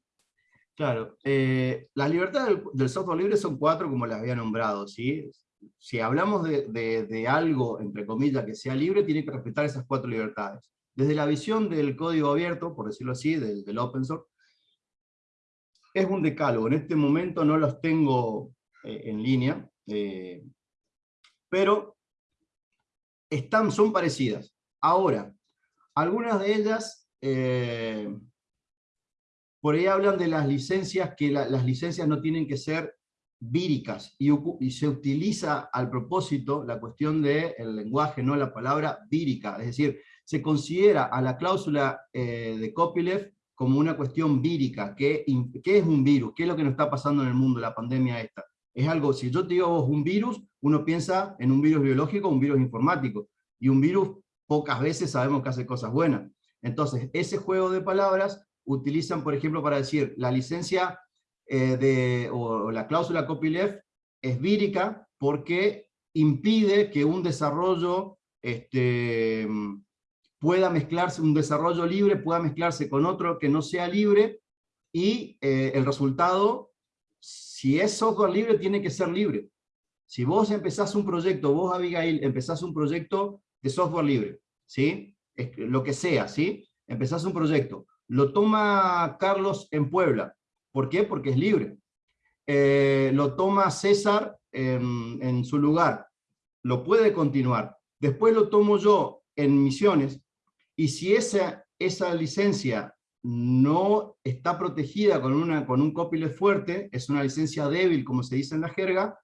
Claro, eh, las libertades del, software libre son cuatro como las había nombrado, ¿sí? Si hablamos de, algo, entre comillas, que sea libre, tiene que respetar esas cuatro libertades. Desde la visión del código abierto, por decirlo así, del, del open source, es un decálogo. En este momento no los tengo eh, en línea, eh, pero están, son parecidas. Ahora, algunas de ellas, eh, por ahí hablan de las licencias, que las licencias no tienen que ser víricas, y, se utiliza al propósito la cuestión del lenguaje, no la palabra vírica, es decir, se considera a la cláusula de copyleft como una cuestión vírica, ¿qué, ¿qué es un virus? ¿Qué es lo que nos está pasando en el mundo, la pandemia esta? Es algo, si yo te digo vos un virus, uno piensa en un virus biológico, un virus informático, y un virus pocas veces sabemos que hace cosas buenas. Entonces, ese juego de palabras utilizan, por ejemplo, para decir la licencia eh, de, o, la cláusula copyleft es vírica porque impide que un desarrollo este, pueda mezclarse, un desarrollo libre pueda mezclarse con otro que no sea libre, y eh, el resultado, si es software libre, tiene que ser libre. Si vos empezás un proyecto, vos Abigail, empezás un proyecto de software libre, ¿sí? lo que sea, ¿sí? Empezás un proyecto, lo toma Carlos en Puebla, ¿por qué? Porque es libre. Eh, lo toma César en, en su lugar, lo puede continuar. Después lo tomo yo en Misiones, y si esa, esa licencia no está protegida con, una, con un copyleft fuerte, es una licencia débil, como se dice en la jerga,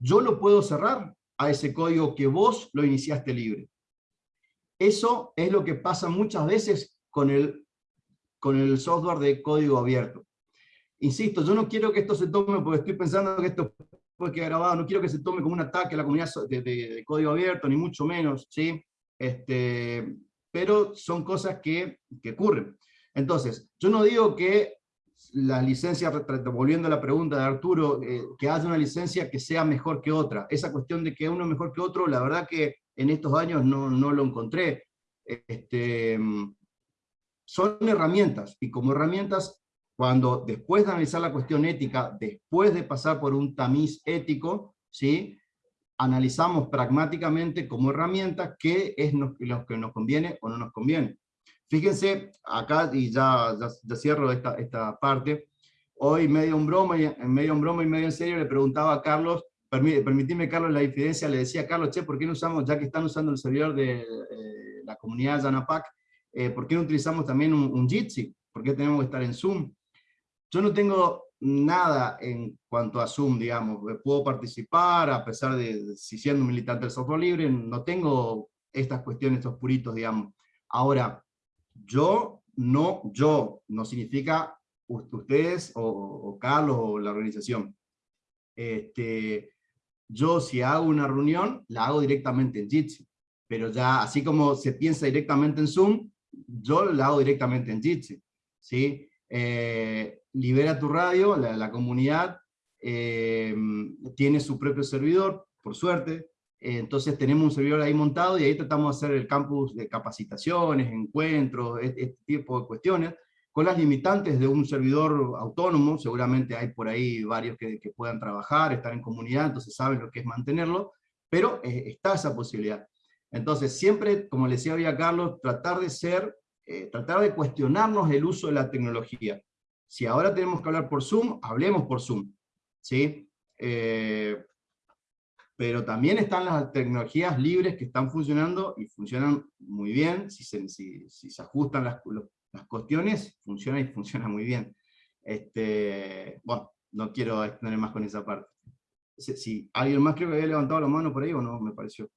yo lo puedo cerrar a ese código que vos lo iniciaste libre. Eso es lo que pasa muchas veces con el, con el software de código abierto. Insisto, yo no quiero que esto se tome, porque estoy pensando que esto puede quedar grabado, no quiero que se tome como un ataque a la comunidad de, de código abierto, ni mucho menos, ¿sí? Este, pero son cosas que, que ocurren. Entonces, yo no digo que las licencias, volviendo a la pregunta de Arturo, eh, que haya una licencia que sea mejor que otra. Esa cuestión de que uno es mejor que otro, la verdad que en estos años no, no lo encontré. Este, son herramientas, y como herramientas, cuando después de analizar la cuestión ética, después de pasar por un tamiz ético, ¿sí? analizamos pragmáticamente como herramienta qué es lo que nos conviene o no nos conviene. Fíjense, acá, y ya, cierro esta, esta parte, hoy medio en broma, y, medio en broma y medio en serio le preguntaba a Carlos, permitime Carlos la diferencia, le decía a Carlos, che, ¿por qué no usamos, ya que están usando el servidor de eh, la comunidad Yanapac, eh, ¿por qué no utilizamos también un, un Jitsi? ¿Por qué tenemos que estar en Zoom? Yo no tengo nada en cuanto a Zoom, digamos. Puedo participar, a pesar de, si siendo militante del software libre, no tengo estas cuestiones, estos puritos, digamos. Ahora, yo no, yo, no significa ustedes o, Carlos o la organización. Este, yo si hago una reunión, la hago directamente en Jitsi. Pero ya, así como se piensa directamente en Zoom, yo la hago directamente en Jitsi. ¿sí? Eh, Libera tu Radio, la, comunidad, eh, tiene su propio servidor, por suerte, eh, entonces tenemos un servidor ahí montado y ahí tratamos de hacer el campus de capacitaciones, encuentros, este, este tipo de cuestiones, con las limitantes de un servidor autónomo, seguramente hay por ahí varios que, puedan trabajar, estar en comunidad, entonces saben lo que es mantenerlo, pero eh, está esa posibilidad. Entonces siempre, como le decía hoy a Carlos, tratar de ser, tratar de cuestionarnos el uso de la tecnología. Si ahora tenemos que hablar por Zoom, hablemos por Zoom. ¿sí? Eh, pero también están las tecnologías libres que están funcionando y funcionan muy bien. Si se, si, se ajustan las, las, cuestiones, funciona y funciona muy bien. Este, bueno, no quiero extender más con esa parte. Si, ¿Alguien más creo que había levantado la mano por ahí o no? Me pareció.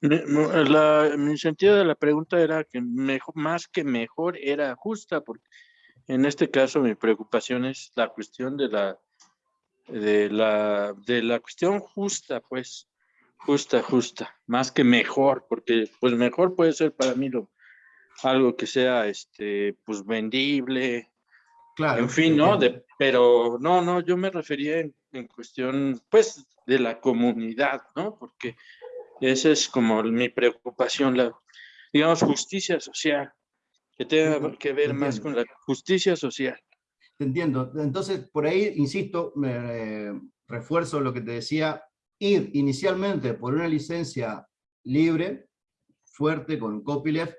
La, mi sentido de la pregunta era que mejor, más que mejor era justa, porque en este caso mi preocupación es la cuestión de la, de la, de la cuestión justa, pues, justa, justa, más que mejor, porque pues mejor puede ser para mí lo, algo que sea, este, pues vendible, Claro. En fin, ¿no? De, pero no, no, yo me refería en, en, cuestión, pues, de la comunidad, ¿no? Porque esa es como mi preocupación, la, digamos, justicia social, que tenga que ver más con la justicia social. Te entiendo. Entonces, por ahí, insisto, me eh, refuerzo lo que te decía, ir inicialmente por una licencia libre, fuerte, con copyleft,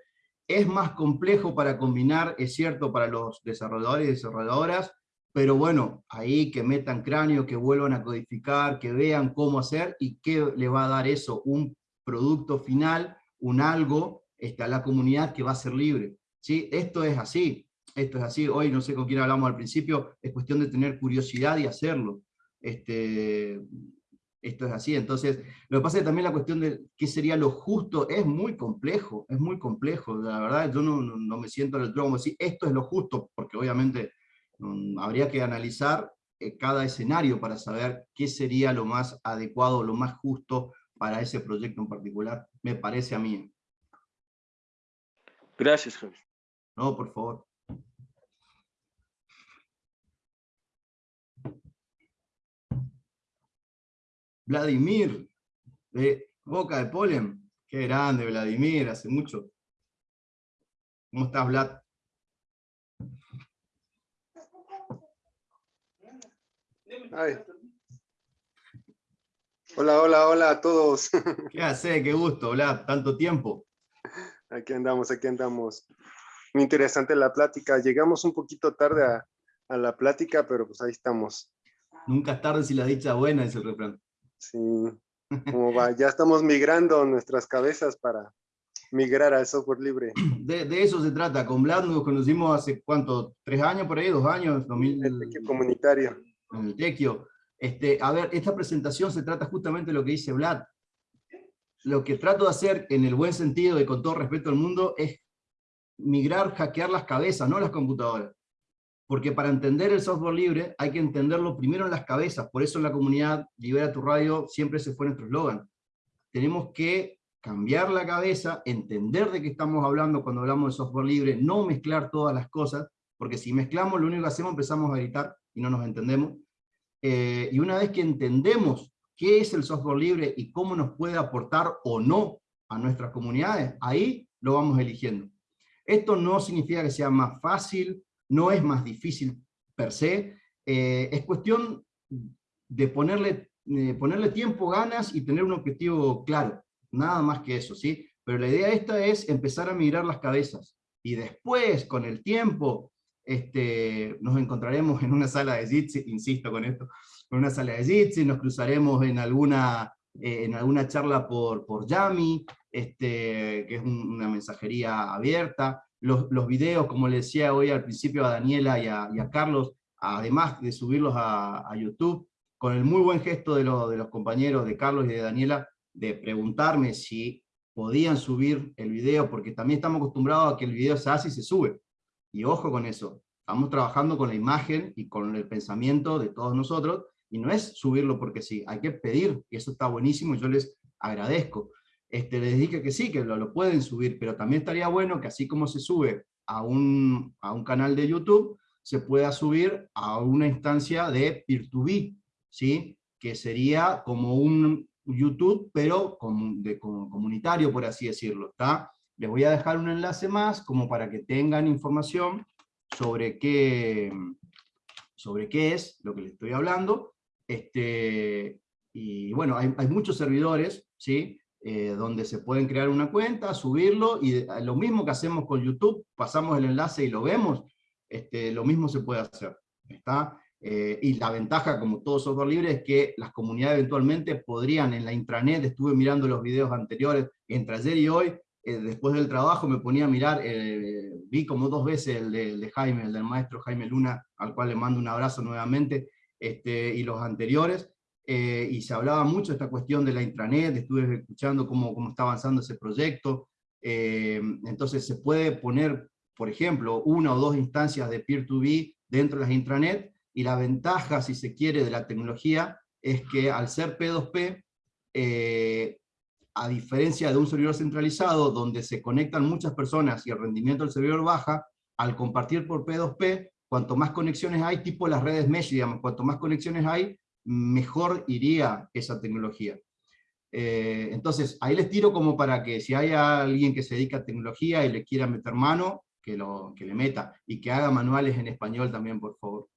es más complejo para combinar, es cierto, para los desarrolladores y desarrolladoras, pero bueno, ahí que metan cráneo, que vuelvan a codificar, que vean cómo hacer y qué le va a dar eso, un producto final, un algo este, a la comunidad que va a ser libre. ¿Sí? Esto es así, esto es así, hoy no sé con quién hablamos al principio, es cuestión de tener curiosidad y hacerlo. Este, esto es así. Entonces, lo que pasa es que también la cuestión de qué sería lo justo es muy complejo, es muy complejo. La verdad, yo no, me siento en el trono como decir, esto es lo justo, porque obviamente um, habría que analizar eh, cada escenario para saber qué sería lo más adecuado, lo más justo para ese proyecto en particular, me parece a mí. Gracias, Javier. No, por favor. Vladimir, de Boca de Polen. Qué grande, Vladimir, hace mucho. ¿Cómo estás, Vlad? Hola, hola, hola a todos. ¿Qué hace? Qué gusto, Vlad, tanto tiempo. Aquí andamos, aquí andamos. Muy interesante la plática. Llegamos un poquito tarde a, a la plática, pero pues ahí estamos. Nunca es tarde si la dicha buena, es el refrán. Sí, como va, ya estamos migrando nuestras cabezas para migrar al software libre. De, de eso se trata, con Vlad nos conocimos hace cuánto, tres años por ahí, dos años. 2000, el tequio comunitario. En el tequio. Este, a ver, esta presentación se trata justamente de lo que dice Vlad. Lo que trato de hacer, en el buen sentido y con todo respeto al mundo, es migrar, hackear las cabezas, no las computadoras. Porque para entender el software libre hay que entenderlo primero en las cabezas, por eso en la comunidad Libera tu Radio siempre se fue nuestro eslogan. Tenemos que cambiar la cabeza, entender de qué estamos hablando cuando hablamos de software libre, no mezclar todas las cosas, porque si mezclamos lo único que hacemos empezamos a gritar y no nos entendemos. Eh, y una vez que entendemos qué es el software libre y cómo nos puede aportar o no a nuestras comunidades, ahí lo vamos eligiendo. Esto no significa que sea más fácil, no es más difícil per se, eh, es cuestión de ponerle, eh, ponerle tiempo, ganas y tener un objetivo claro, nada más que eso, ¿sí? Pero la idea esta es empezar a mirar las cabezas, y después, con el tiempo, este, nos encontraremos en una sala de Jitsi, insisto con esto, en una sala de Jitsi, nos cruzaremos en alguna, eh, en alguna charla por, por Yami, este, que es una mensajería abierta, los, videos, como le decía hoy al principio a Daniela y a, Carlos, además de subirlos a, YouTube, con el muy buen gesto de, de los compañeros de Carlos y de Daniela, de preguntarme si podían subir el video, porque también estamos acostumbrados a que el video se hace y se sube. Y ojo con eso, estamos trabajando con la imagen y con el pensamiento de todos nosotros, y no es subirlo porque sí, hay que pedir, y eso está buenísimo, y yo les agradezco este, les dije que sí, que lo, pueden subir, pero también estaría bueno que así como se sube a un, a un canal de YouTube, se pueda subir a una instancia de peer-to-be, ¿sí? que sería como un YouTube, pero com, de, com, comunitario, por así decirlo. Les voy a dejar un enlace más, como para que tengan información sobre qué, sobre qué es lo que les estoy hablando. Este, y bueno, hay, hay muchos servidores, ¿sí? Eh, donde se pueden crear una cuenta, subirlo, y lo mismo que hacemos con YouTube, pasamos el enlace y lo vemos, este, lo mismo se puede hacer. ¿está? Eh, y la ventaja, como todo software libre, es que las comunidades eventualmente podrían en la intranet, estuve mirando los videos anteriores, entre ayer y hoy, eh, después del trabajo me ponía a mirar, eh, vi como dos veces el de, el de, Jaime, el del maestro Jaime Luna, al cual le mando un abrazo nuevamente, este, y los anteriores, eh, y se hablaba mucho de esta cuestión de la intranet, estuve escuchando cómo, cómo está avanzando ese proyecto, eh, entonces se puede poner, por ejemplo, una o dos instancias de peer-to-be dentro de las intranet, y la ventaja, si se quiere, de la tecnología, es que al ser P2P, eh, a diferencia de un servidor centralizado, donde se conectan muchas personas y el rendimiento del servidor baja, al compartir por P2P, cuanto más conexiones hay, tipo las redes mesh, digamos, cuanto más conexiones hay, mejor iría esa tecnología. Eh, entonces, ahí les tiro como para que si hay alguien que se dedica a tecnología y le quiera meter mano, que, lo, que le meta, y que haga manuales en español también, por favor.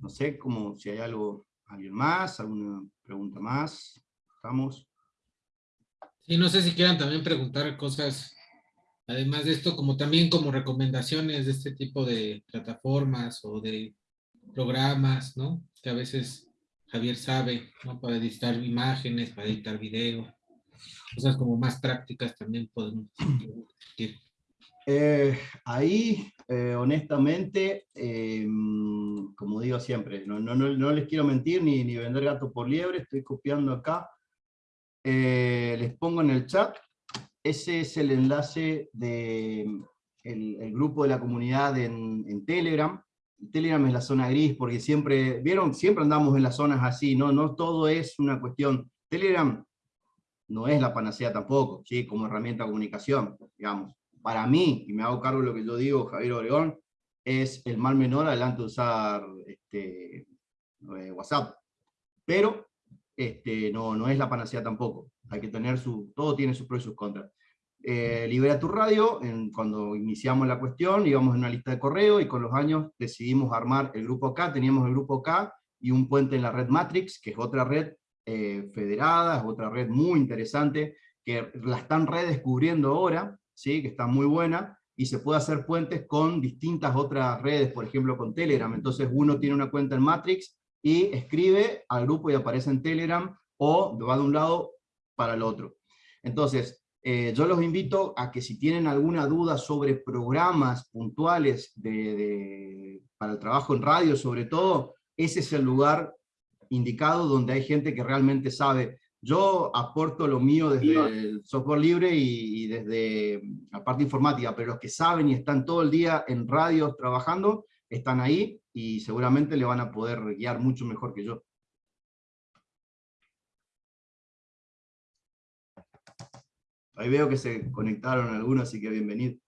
No sé como si hay algo, alguien más, alguna pregunta más. ¿Estamos? Sí, no sé si quieran también preguntar cosas, además de esto, como también como recomendaciones de este tipo de plataformas o de programas, ¿no? Que a veces Javier sabe, ¿no? Para editar imágenes, para editar video, cosas como más prácticas también podemos discutir. Eh, ahí, eh, honestamente, eh, como digo siempre, no, les quiero mentir ni, vender gato por liebre, estoy copiando acá. les pongo en el chat, ese es el enlace del de el grupo de la comunidad en, en, Telegram. Telegram es la zona gris, porque siempre, vieron, siempre andamos en las zonas así, no, no todo es una cuestión. Telegram no es la panacea tampoco, ¿sí? como herramienta de comunicación, digamos para mí, y me hago cargo de lo que yo digo, Javier Obregón, es el mal menor adelante de usar este, eh, WhatsApp. Pero este, no, no es la panacea tampoco. Hay que tener su, todo tiene sus pros y sus contras. Eh, Libera tu radio, en, cuando iniciamos la cuestión, íbamos en una lista de correo y con los años decidimos armar el grupo K, teníamos el grupo K y un puente en la red Matrix, que es otra red eh, federada, es otra red muy interesante, que la están redescubriendo ahora, que está muy buena, y se puede hacer puentes con distintas otras redes, por ejemplo con Telegram. Entonces uno tiene una cuenta en Matrix y escribe al grupo y aparece en Telegram, o va de un lado para el otro. Entonces, eh, yo los invito a que si tienen alguna duda sobre programas puntuales de, para el trabajo en radio, sobre todo, ese es el lugar indicado donde hay gente que realmente sabe yo aporto lo mío desde el software libre y, desde la parte informática, pero los que saben y están todo el día en radios trabajando, están ahí y seguramente le van a poder guiar mucho mejor que yo. Ahí veo que se conectaron algunos, así que bienvenido.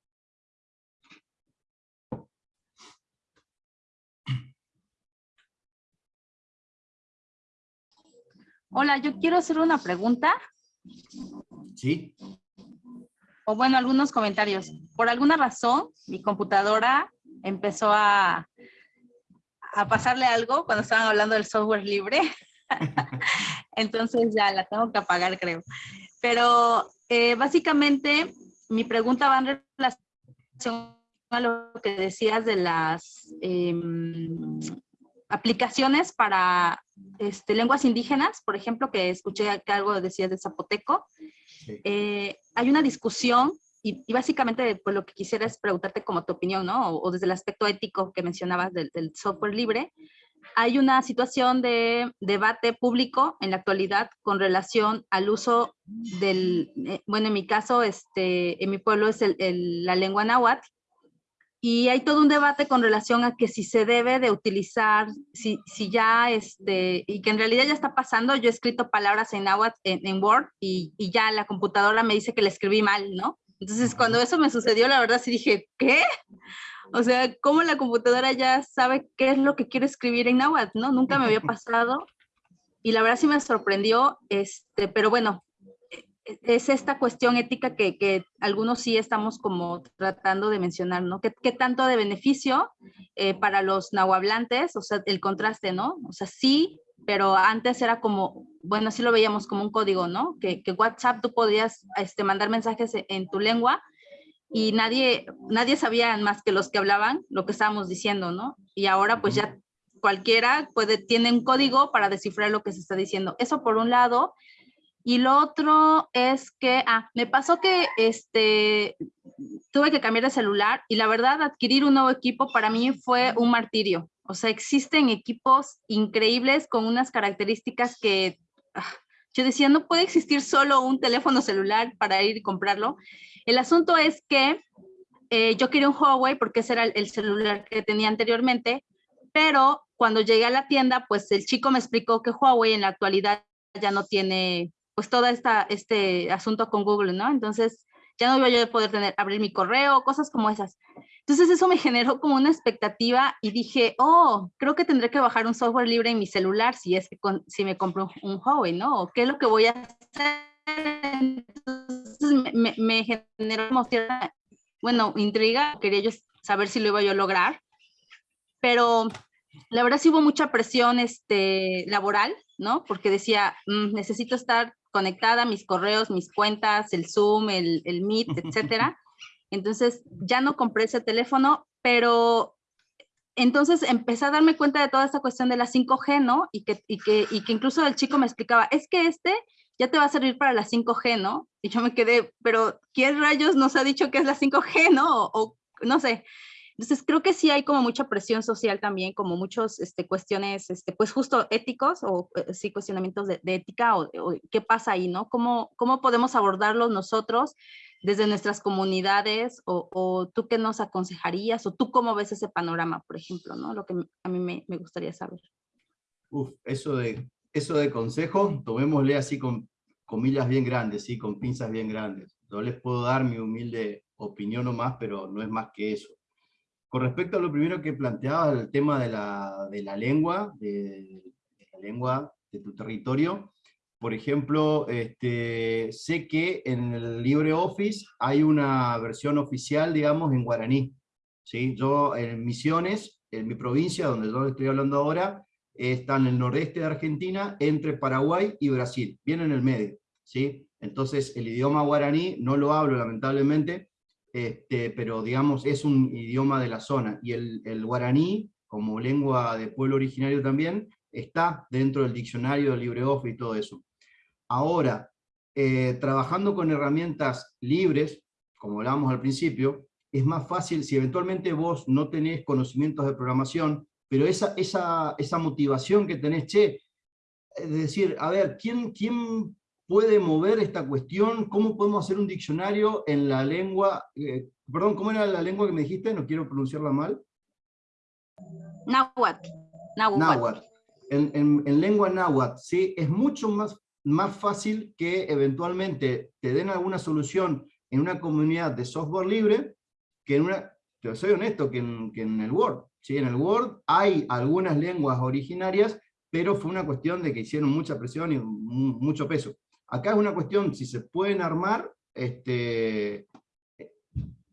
Hola, yo quiero hacer una pregunta. Sí. O bueno, algunos comentarios. Por alguna razón, mi computadora empezó a, a pasarle algo cuando estaban hablando del software libre. Entonces ya la tengo que apagar, creo. Pero eh, básicamente mi pregunta va en relación a lo que decías de las em, aplicaciones para este, lenguas indígenas, por ejemplo, que escuché que algo decías de zapoteco. Eh, hay una discusión y, básicamente pues, lo que quisiera es preguntarte como tu opinión, ¿no? O, desde el aspecto ético que mencionabas del, software libre. Hay una situación de debate público en la actualidad con relación al uso del, eh, bueno, en mi caso, este, en mi pueblo es la lengua náhuatl, y hay todo un debate con relación a que si se debe de utilizar, si, si ya, este, y que en realidad ya está pasando, yo he escrito palabras en náhuatl en, Word y, y, ya la computadora me dice que la escribí mal, ¿no? Entonces cuando eso me sucedió, la verdad sí dije, ¿qué? O sea, ¿cómo la computadora ya sabe qué es lo que quiero escribir en náhuatl, no? Nunca me había pasado y la verdad sí me sorprendió, este, pero bueno, es esta cuestión ética que, algunos sí estamos como tratando de mencionar, ¿no? ¿Qué, tanto de beneficio eh, para los nahuablantes? O sea, el contraste, ¿no? O sea, sí, pero antes era como, bueno, así lo veíamos como un código, ¿no? Que, WhatsApp tú podías este, mandar mensajes e, en tu lengua y nadie, nadie sabía más que los que hablaban lo que estábamos diciendo, ¿no? Y ahora pues ya cualquiera puede, tiene un código para descifrar lo que se está diciendo. Eso por un lado, y lo otro es que, ah, me pasó que este, tuve que cambiar de celular y la verdad adquirir un nuevo equipo para mí fue un martirio. O sea, existen equipos increíbles con unas características que ah, yo decía, no puede existir solo un teléfono celular para ir y comprarlo. El asunto es que eh, yo quería un Huawei porque ese era el celular que tenía anteriormente, pero cuando llegué a la tienda, pues el chico me explicó que Huawei en la actualidad ya no tiene pues todo esta, este asunto con Google, ¿no? Entonces ya no iba yo a poder tener, abrir mi correo, cosas como esas. Entonces eso me generó como una expectativa y dije, oh, creo que tendré que bajar un software libre en mi celular si es que si me compro un, Huawei, ¿no? ¿Qué es lo que voy a hacer? Entonces me, me generó como cierta, bueno, intriga, quería yo saber si lo iba yo a lograr, pero la verdad sí hubo mucha presión este, laboral, ¿no? Porque decía, mm, necesito estar conectada, mis correos, mis cuentas, el Zoom, el, el Meet, etcétera. Entonces ya no compré ese teléfono, pero entonces empecé a darme cuenta de toda esta cuestión de la 5G, ¿no? Y que, y que, y que incluso el chico me explicaba, es que este ya te va a servir para la 5G, ¿no? Y yo me quedé, pero ¿quién rayos nos ha dicho que es la 5G, no? O, no sé. Entonces creo que sí hay como mucha presión social también, como muchos este, cuestiones, este, pues justo éticos o eh, sí cuestionamientos de, ética o, qué pasa ahí, ¿no? ¿Cómo, ¿Cómo podemos abordarlos nosotros desde nuestras comunidades o, tú qué nos aconsejarías o tú cómo ves ese panorama, por ejemplo, ¿no? Lo que a mí me, me gustaría saber. Uf, eso de, eso de consejo, tomémosle así con comillas bien grandes, ¿sí? con pinzas bien grandes. No les puedo dar mi humilde opinión o más, pero no es más que eso. Con respecto a lo primero que planteaba, el tema de la, de la lengua, de, la lengua de tu territorio, por ejemplo, este, sé que en el LibreOffice hay una versión oficial, digamos, en guaraní. ¿sí? Yo en Misiones, en mi provincia, donde yo estoy hablando ahora, está en el nordeste de Argentina, entre Paraguay y Brasil, bien en el medio. ¿sí? Entonces, el idioma guaraní no lo hablo, lamentablemente, este, pero digamos, es un idioma de la zona. Y el, guaraní, como lengua de pueblo originario también, está dentro del diccionario de LibreOffice y todo eso. Ahora, eh, trabajando con herramientas libres, como hablábamos al principio, es más fácil, si eventualmente vos no tenés conocimientos de programación, pero esa, esa, esa motivación que tenés, che, es decir, a ver, ¿quién, ¿quién puede mover esta cuestión? ¿Cómo podemos hacer un diccionario en la lengua? Eh, perdón, ¿cómo era la lengua que me dijiste? No quiero pronunciarla mal. Náhuatl. Náhuatl. En, en, en, lengua náhuatl, ¿sí? Es mucho más más fácil que eventualmente te den alguna solución en una comunidad de software libre que en una, te soy honesto, que en, el Word. ¿sí? En el Word hay algunas lenguas originarias, pero fue una cuestión de que hicieron mucha presión y mucho peso. Acá es una cuestión, si se pueden armar, este,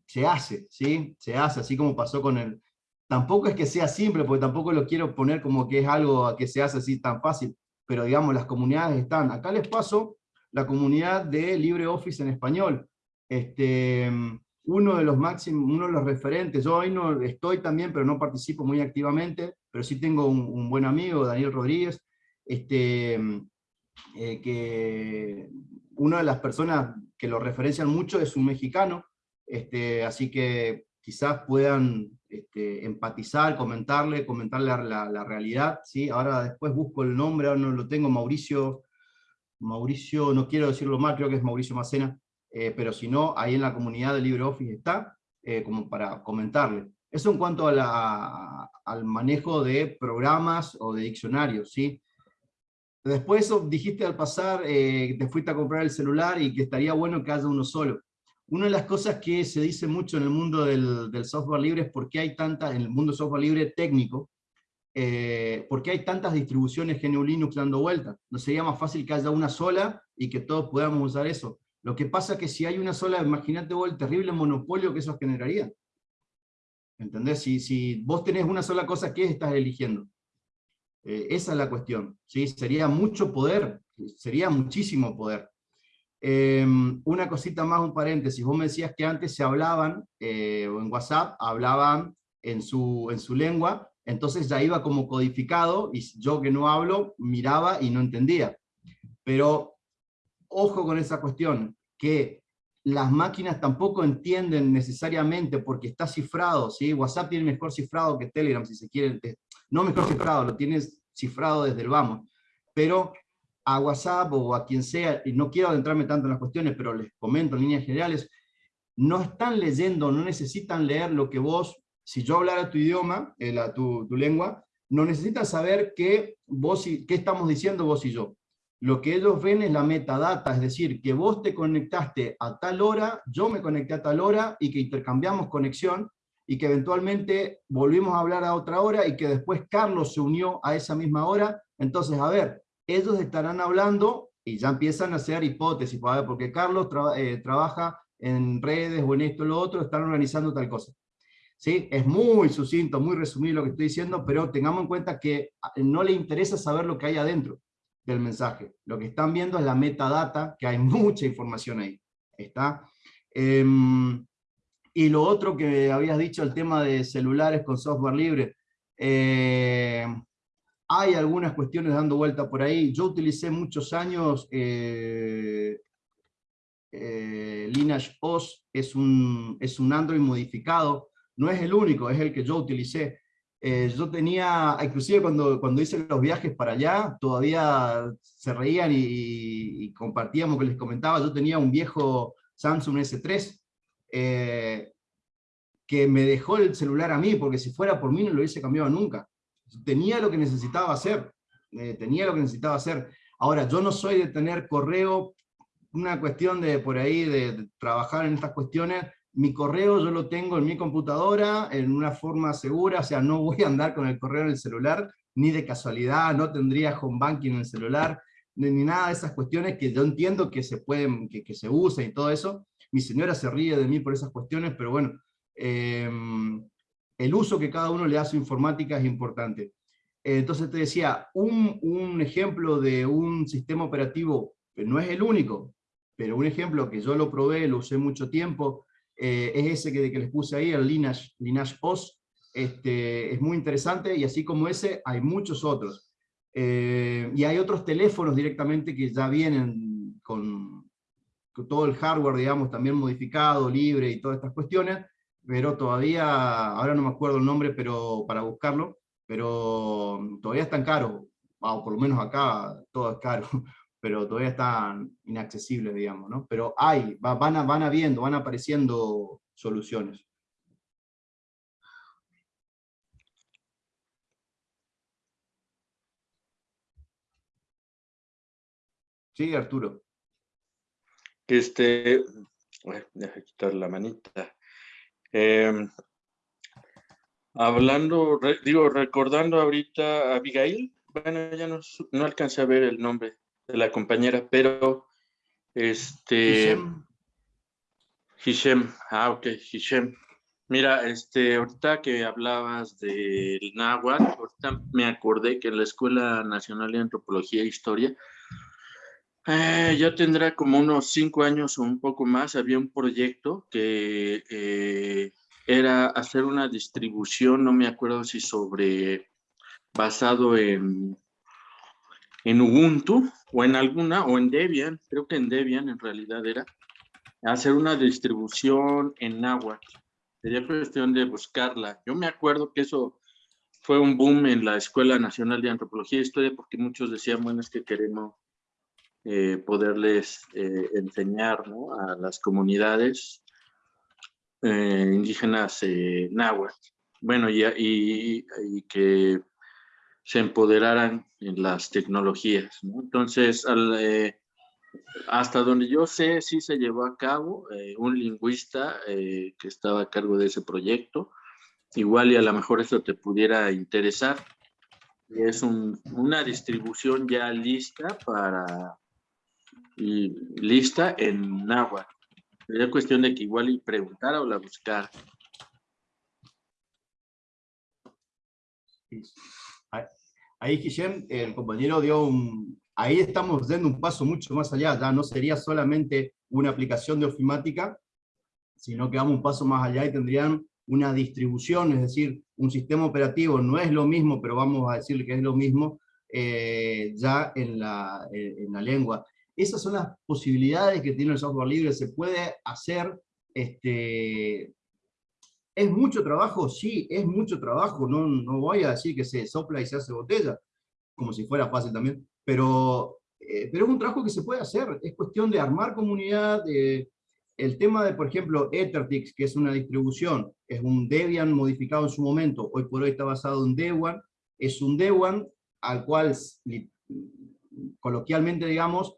se hace, ¿sí? Se hace, así como pasó con el... Tampoco es que sea simple, porque tampoco lo quiero poner como que es algo que se hace así tan fácil pero digamos, las comunidades están. Acá les paso la comunidad de LibreOffice en español. Este, uno de los máximos, uno de los referentes, yo hoy no estoy también, pero no participo muy activamente, pero sí tengo un, buen amigo, Daniel Rodríguez, este, eh, que una de las personas que lo referencian mucho es un mexicano, este, así que quizás puedan este, empatizar, comentarle, comentarle la, realidad, ¿sí? Ahora después busco el nombre, ahora no lo tengo, Mauricio, Mauricio, no quiero decirlo mal, creo que es Mauricio Macena, eh, pero si no, ahí en la comunidad de LibreOffice está, eh, como para comentarle. Eso en cuanto al manejo de programas o de diccionarios, ¿sí? Después dijiste al pasar, eh, te fuiste a comprar el celular y que estaría bueno que haya uno solo. Una de las cosas que se dice mucho en el mundo del, software libre es por qué hay tantas, en el mundo software libre técnico, eh, por qué hay tantas distribuciones GNU Linux dando vueltas. ¿No sería más fácil que haya una sola y que todos podamos usar eso? Lo que pasa es que si hay una sola, imagínate vos el terrible monopolio que eso generaría. ¿Entendés? Si, si vos tenés una sola cosa, ¿qué estás eligiendo? Eh, esa es la cuestión. ¿sí? Sería mucho poder, sería muchísimo poder. Em, una cosita más, un paréntesis, vos me decías que antes se hablaban, eh, o en WhatsApp, hablaban en su, en su lengua, entonces ya iba como codificado, y yo que no hablo, miraba y no entendía. Pero ojo con esa cuestión, que las máquinas tampoco entienden necesariamente porque está cifrado, ¿sí? WhatsApp tiene mejor cifrado que Telegram, si se quiere, no mejor cifrado, lo tienes cifrado desde el vamos, pero a WhatsApp o a quien sea, y no quiero adentrarme tanto en las cuestiones, pero les comento en líneas generales, no están leyendo, no necesitan leer lo que vos, si yo hablara tu idioma, eh, tu, lengua, no necesitan saber qué, vos y, qué estamos diciendo vos y yo. Lo que ellos ven es la metadata, es decir, que vos te conectaste a tal hora, yo me conecté a tal hora, y que intercambiamos conexión, y que eventualmente volvimos a hablar a otra hora, y que después Carlos se unió a esa misma hora. Entonces, a ver, ellos estarán hablando, y ya empiezan a hacer hipótesis, porque Carlos eh, trabaja en redes o en esto o lo otro, están organizando tal cosa. ¿Sí? Es muy sucinto, muy resumido lo que estoy diciendo, pero tengamos en cuenta que no le interesa saber lo que hay adentro del mensaje. Lo que están viendo es la metadata, que hay mucha información ahí. ¿Está? Em, y lo otro que habías dicho, el tema de celulares con software libre. Eh, hay algunas cuestiones dando vuelta por ahí. Yo utilicé muchos años eh, eh, Lineage OS es un, es un Android modificado, no es el único, es el que yo utilicé. Eh, yo tenía, inclusive cuando, cuando hice los viajes para allá, todavía se reían y, compartíamos que les comentaba, yo tenía un viejo Samsung S3, eh, que me dejó el celular a mí, porque si fuera por mí no lo hubiese cambiado nunca. Tenía lo que necesitaba hacer, tenía lo que necesitaba hacer. Ahora, yo no soy de tener correo una cuestión de por ahí, de, trabajar en estas cuestiones, mi correo yo lo tengo en mi computadora, en una forma segura, o sea, no voy a andar con el correo en el celular, ni de casualidad, no tendría home banking en el celular, ni, nada de esas cuestiones que yo entiendo que se pueden, que, que se usen y todo eso. Mi señora se ríe de mí por esas cuestiones, pero bueno, em, el uso que cada uno le hace a informática es importante. Entonces te decía, un, ejemplo de un sistema operativo, no es el único, pero un ejemplo que yo lo probé, lo usé mucho tiempo, eh, es ese que, que, les puse ahí, el Lineage, Lineage OS, este, es muy interesante, y así como ese, hay muchos otros. Eh, y hay otros teléfonos directamente que ya vienen con, todo el hardware, digamos, también modificado, libre y todas estas cuestiones, pero todavía, ahora no me acuerdo el nombre pero para buscarlo, pero todavía están caros, o por lo menos acá todo es caro, pero todavía están inaccesibles, digamos, ¿no? Pero hay, van, a, van habiendo, van apareciendo soluciones. Sí, Arturo. Este, deja quitar la manita. Em, hablando, digo, recordando ahorita a Abigail, bueno, ya no, no alcancé a ver el nombre de la compañera, pero este... Hishem. ah, ok, Hishem. Mira, este, ahorita que hablabas del náhuatl, ahorita me acordé que en la Escuela Nacional de Antropología e Historia, eh, ya tendrá como unos cinco años o un poco más, había un proyecto que eh, era hacer una distribución, no me acuerdo si sobre, basado en en Ubuntu o en alguna, o en Debian, creo que en Debian en realidad era, hacer una distribución en náhuatl. Sería cuestión de buscarla. Yo me acuerdo que eso fue un boom en la Escuela Nacional de Antropología e Historia porque muchos decían, bueno, es que queremos eh, poderles eh, enseñar ¿no? a las comunidades eh, indígenas náhuatl. Bueno, y, y, y que se empoderaran en las tecnologías. Entonces, eh, hasta donde yo sé, sí se llevó a cabo eh, un lingüista eh, que estaba a cargo de ese proyecto. Igual y a lo mejor eso te pudiera interesar. Es una distribución ya lista para lista en náhuatl. Sería cuestión de que igual y preguntara o la buscara. ahí Guillem, el compañero dio un... Ahí estamos dando un paso mucho más allá, ya no sería solamente una aplicación de ofimática, sino que vamos un paso más allá y tendrían una distribución, es decir, un sistema operativo no es lo mismo, pero vamos a decirle que es lo mismo, eh, ya en la, en la lengua. Esas son las posibilidades que tiene el software libre, se puede hacer este, ¿Es mucho trabajo? Sí, es mucho trabajo, no, no voy a decir que se sopla y se hace botella, como si fuera fácil también, pero, eh, pero es un trabajo que se puede hacer, es cuestión de armar comunidad, el tema de, por ejemplo, Ethertix, que es una distribución, es un Debian modificado en su momento, hoy por hoy está basado en Debian, es un Dewan al cual, coloquialmente digamos,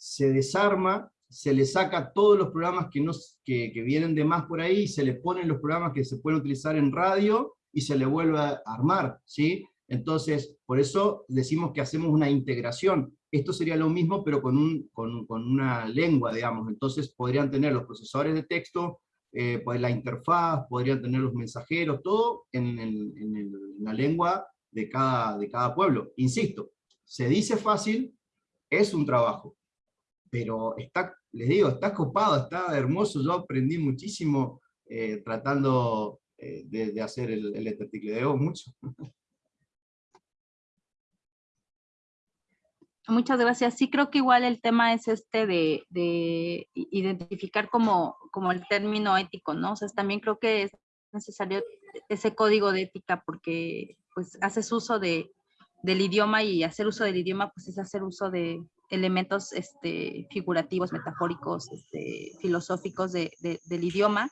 se desarma, se le saca todos los programas que, que, que vienen de más por ahí, se le ponen los programas que se pueden utilizar en radio, y se le vuelve a armar, ¿sí? Entonces, por eso decimos que hacemos una integración. Esto sería lo mismo, pero con, un, con, con una lengua, digamos. Entonces podrían tener los procesadores de texto, eh, pues la interfaz, podrían tener los mensajeros, todo en, en, la lengua de cada, de cada pueblo. Insisto, se dice fácil, es un trabajo, pero está, les digo, está copado, está hermoso, yo aprendí muchísimo eh, tratando eh, de, hacer el, el mucho. Muchas gracias. Sí creo que igual el tema es este de, de, identificar como, como el término ético, ¿no? O sea, también creo que es necesario ese código de ética porque pues haces uso de, del idioma y hacer uso del idioma pues es hacer uso de elementos este, figurativos, metafóricos, este, filosóficos de, del idioma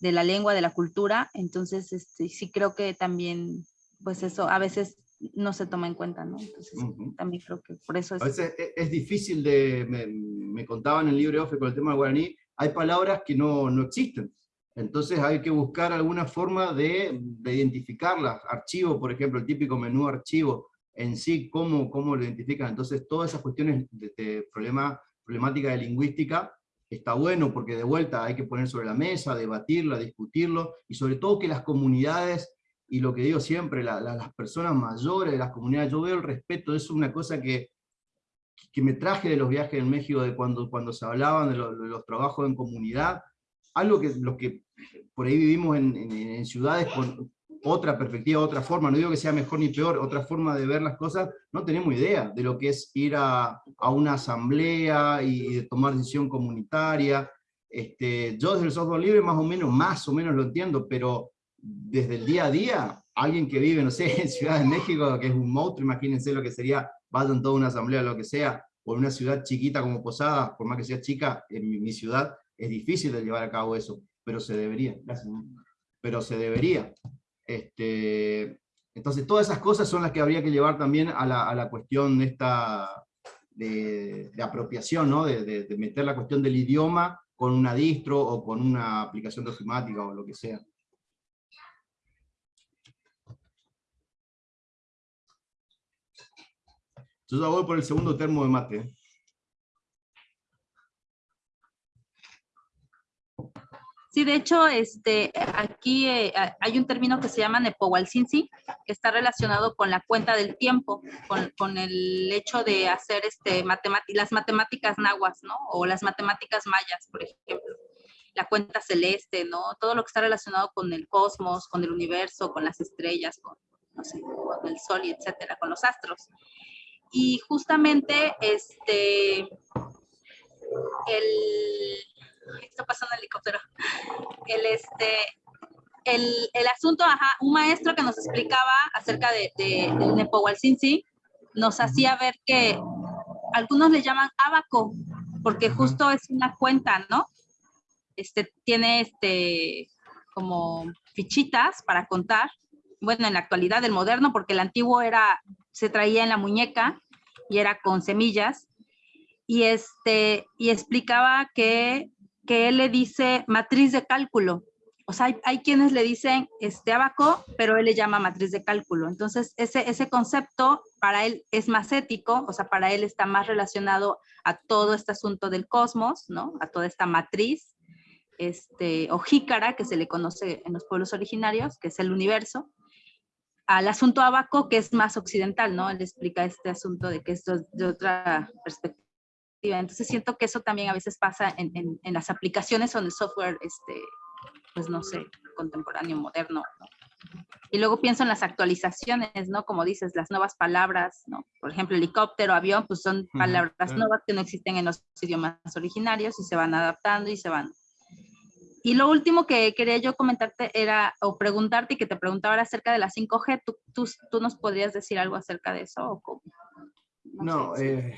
de la lengua, de la cultura, entonces este, sí creo que también, pues eso a veces no se toma en cuenta, ¿no? Entonces también creo que por eso es... A veces e, es, difícil de, me, me, contaban en el libro OFE con el tema del guaraní, hay palabras que no, no existen, entonces hay que buscar alguna forma de, de, identificarlas, archivo, por ejemplo, el típico menú archivo en sí, cómo, cómo lo identifican, entonces todas esas cuestiones de, de problema, problemática de lingüística, está bueno porque de vuelta hay que poner sobre la mesa, debatirlo, discutirlo, y sobre todo que las comunidades, y lo que digo siempre, las personas mayores de las comunidades, yo veo el respeto, es una cosa que, que me traje de los viajes en México, de cuando, cuando se hablaban de, los trabajos en comunidad, algo que los que por ahí vivimos en, en ciudades con, otra perspectiva, otra forma, no digo que sea mejor ni peor, otra forma de ver las cosas, no tenemos idea de lo que es ir a, a una asamblea y, de tomar decisión comunitaria. Este, yo desde el software libre más o menos, más o menos lo entiendo, pero desde el día a día, alguien que vive, no sé, en Ciudad de México, que es un monstruo, imagínense lo que sería, vayan toda una asamblea, lo que sea, o en una ciudad chiquita como Posada, por más que sea chica, en mi, mi ciudad, es difícil de llevar a cabo eso, pero se debería, gracias, pero se debería. Este, entonces todas esas cosas son las que habría que llevar también a la, cuestión de, esta, de, apropiación, ¿no? De, meter la cuestión del idioma con una distro o con una aplicación de ofimática o lo que sea. Yo ya voy por el segundo termo de mate. Sí, de hecho, este, aquí eh, hay un término que se llama Nepohualcinci, que está relacionado con la cuenta del tiempo, con, con el hecho de hacer este, las matemáticas nahuas, ¿no? O las matemáticas mayas, por ejemplo. La cuenta celeste, ¿no? Todo lo que está relacionado con el cosmos, con el universo, con las estrellas, con, no sé, con el sol y etcétera, con los astros. Y justamente, este, el está pasando el helicóptero. El, este, el, el, asunto, ajá, un maestro que nos explicaba acerca de, de, del nos hacía ver que algunos le llaman abaco, porque justo es una cuenta, ¿no? Este, tiene este, como fichitas para contar. Bueno, en la actualidad del moderno, porque el antiguo era, se traía en la muñeca y era con semillas. Y, este, y explicaba que que él le dice matriz de cálculo. O sea, hay, quienes le dicen este abaco, pero él le llama matriz de cálculo. Entonces, ese, ese concepto para él es más ético, o sea, para él está más relacionado a todo este asunto del cosmos, ¿no? A toda esta matriz, este, o jícara, que se le conoce en los pueblos originarios, que es el universo, al asunto abaco, que es más occidental, ¿no? Él explica este asunto de que esto es de otra perspectiva entonces siento que eso también a veces pasa en, en, las aplicaciones o en el software, este, pues no sé, contemporáneo, moderno. Y luego pienso en las actualizaciones, ¿no? Como dices, las nuevas palabras, ¿no? Por ejemplo, helicóptero, avión, pues son palabras nuevas que no existen en los idiomas originarios y se van adaptando y se van. Y lo último que quería yo comentarte era, o preguntarte y que te preguntaba acerca de la 5G, ¿tú, tú, tú nos podrías decir algo acerca de eso? ¿o cómo? No, no eh,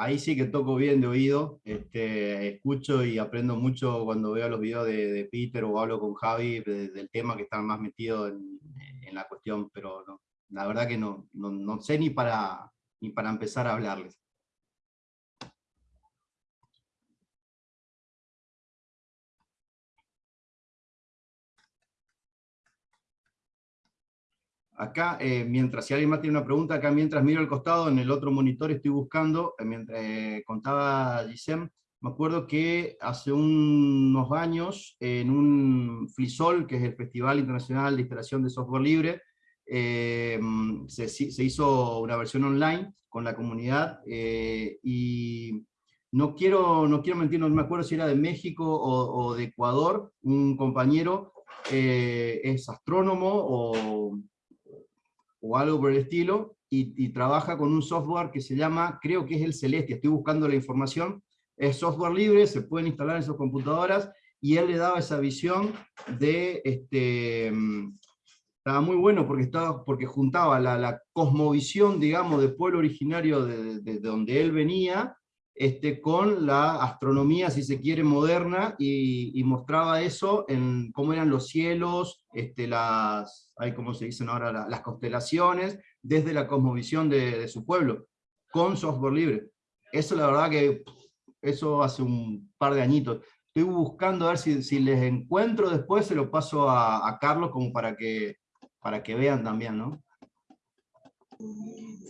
ahí sí que toco bien de oído, este, escucho y aprendo mucho cuando veo los videos de, Peter o hablo con Javi del tema que están más metidos en, la cuestión, pero no, la verdad que no, no, sé ni para, ni para empezar a hablarles. Acá, eh, mientras, si alguien más tiene una pregunta, acá mientras miro el costado, en el otro monitor estoy buscando, eh, mientras eh, contaba Gisem, me acuerdo que hace unos años, en un FLISOL, que es el Festival Internacional de Instalación de Software Libre, se, se, hizo una versión online con la comunidad, y no quiero, no quiero mentir, no me acuerdo si era de México o, o de Ecuador, un compañero es astrónomo o o algo por el estilo, y, trabaja con un software que se llama, creo que es el Celestia, estoy buscando la información, es software libre, se pueden instalar en sus computadoras, y él le daba esa visión de, este, estaba muy bueno porque, estaba, porque juntaba la, cosmovisión, digamos, del pueblo originario de, de, donde él venía, este, con la astronomía, si se quiere, moderna, y, mostraba eso en cómo eran los cielos, este, las, hay como se dicen ahora, las constelaciones, desde la cosmovisión de, su pueblo, con software libre. Eso la verdad que, eso hace un par de añitos. Estoy buscando a ver si, si les encuentro después, se lo paso a, a Carlos como para que, para que vean también, ¿no?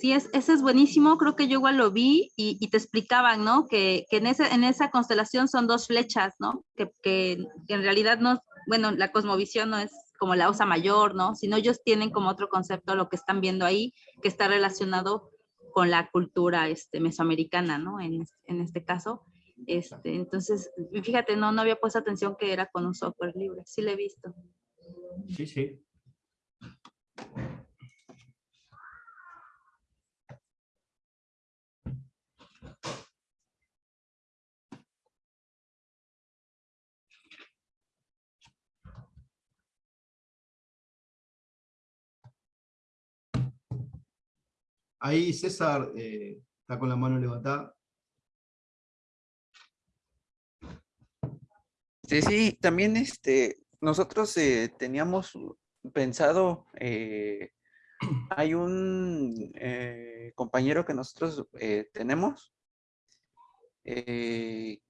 Sí, es, ese es buenísimo, creo que yo igual lo vi y, te explicaban, ¿no? Que, en, ese, en esa constelación son dos flechas, ¿no? Que, que, en realidad no, bueno, la cosmovisión no es como la osa mayor, ¿no? Sino ellos tienen como otro concepto lo que están viendo ahí, que está relacionado con la cultura este, mesoamericana, ¿no? En, en este caso. Este, entonces, fíjate, no, no había puesto atención que era con un software libre, sí lo he visto. Sí, sí. Ahí César eh, está con la mano levantada. Sí, sí, también este, nosotros eh, teníamos pensado, eh, hay un compañero que nosotros tenemos, que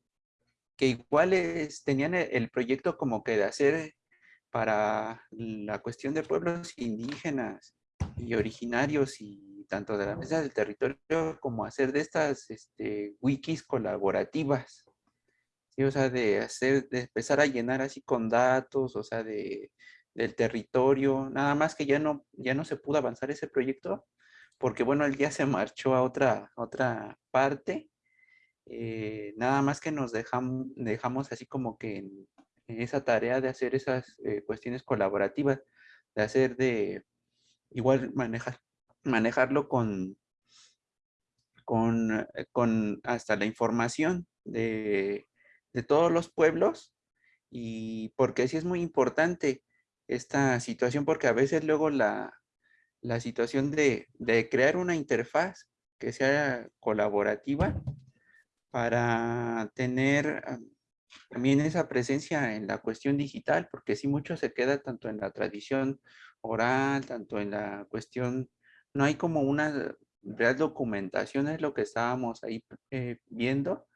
igual tenían el, proyecto como que de hacer para la cuestión de pueblos indígenas y originarios y tanto de la mesa del territorio como hacer de estas este, wikis colaborativas. O sea, de, hacer, de empezar a llenar así con datos, o sea, de, del territorio. Nada más que ya no, ya no se pudo avanzar ese proyecto porque, bueno, él ya se marchó a otra, otra parte. Eh, nada más que nos dejamos, dejamos así como que en, esa tarea de hacer esas eh, cuestiones colaborativas, de hacer de, igual manejar manejarlo con, con, eh, con hasta la información de, todos los pueblos y porque sí es muy importante esta situación porque a veces luego la, situación de, crear una interfaz que sea colaborativa para tener también esa presencia en la cuestión digital, porque sí mucho se queda tanto en la tradición oral, tanto en la cuestión no hay como una real documentación, es lo que estábamos ahí eh, viendo.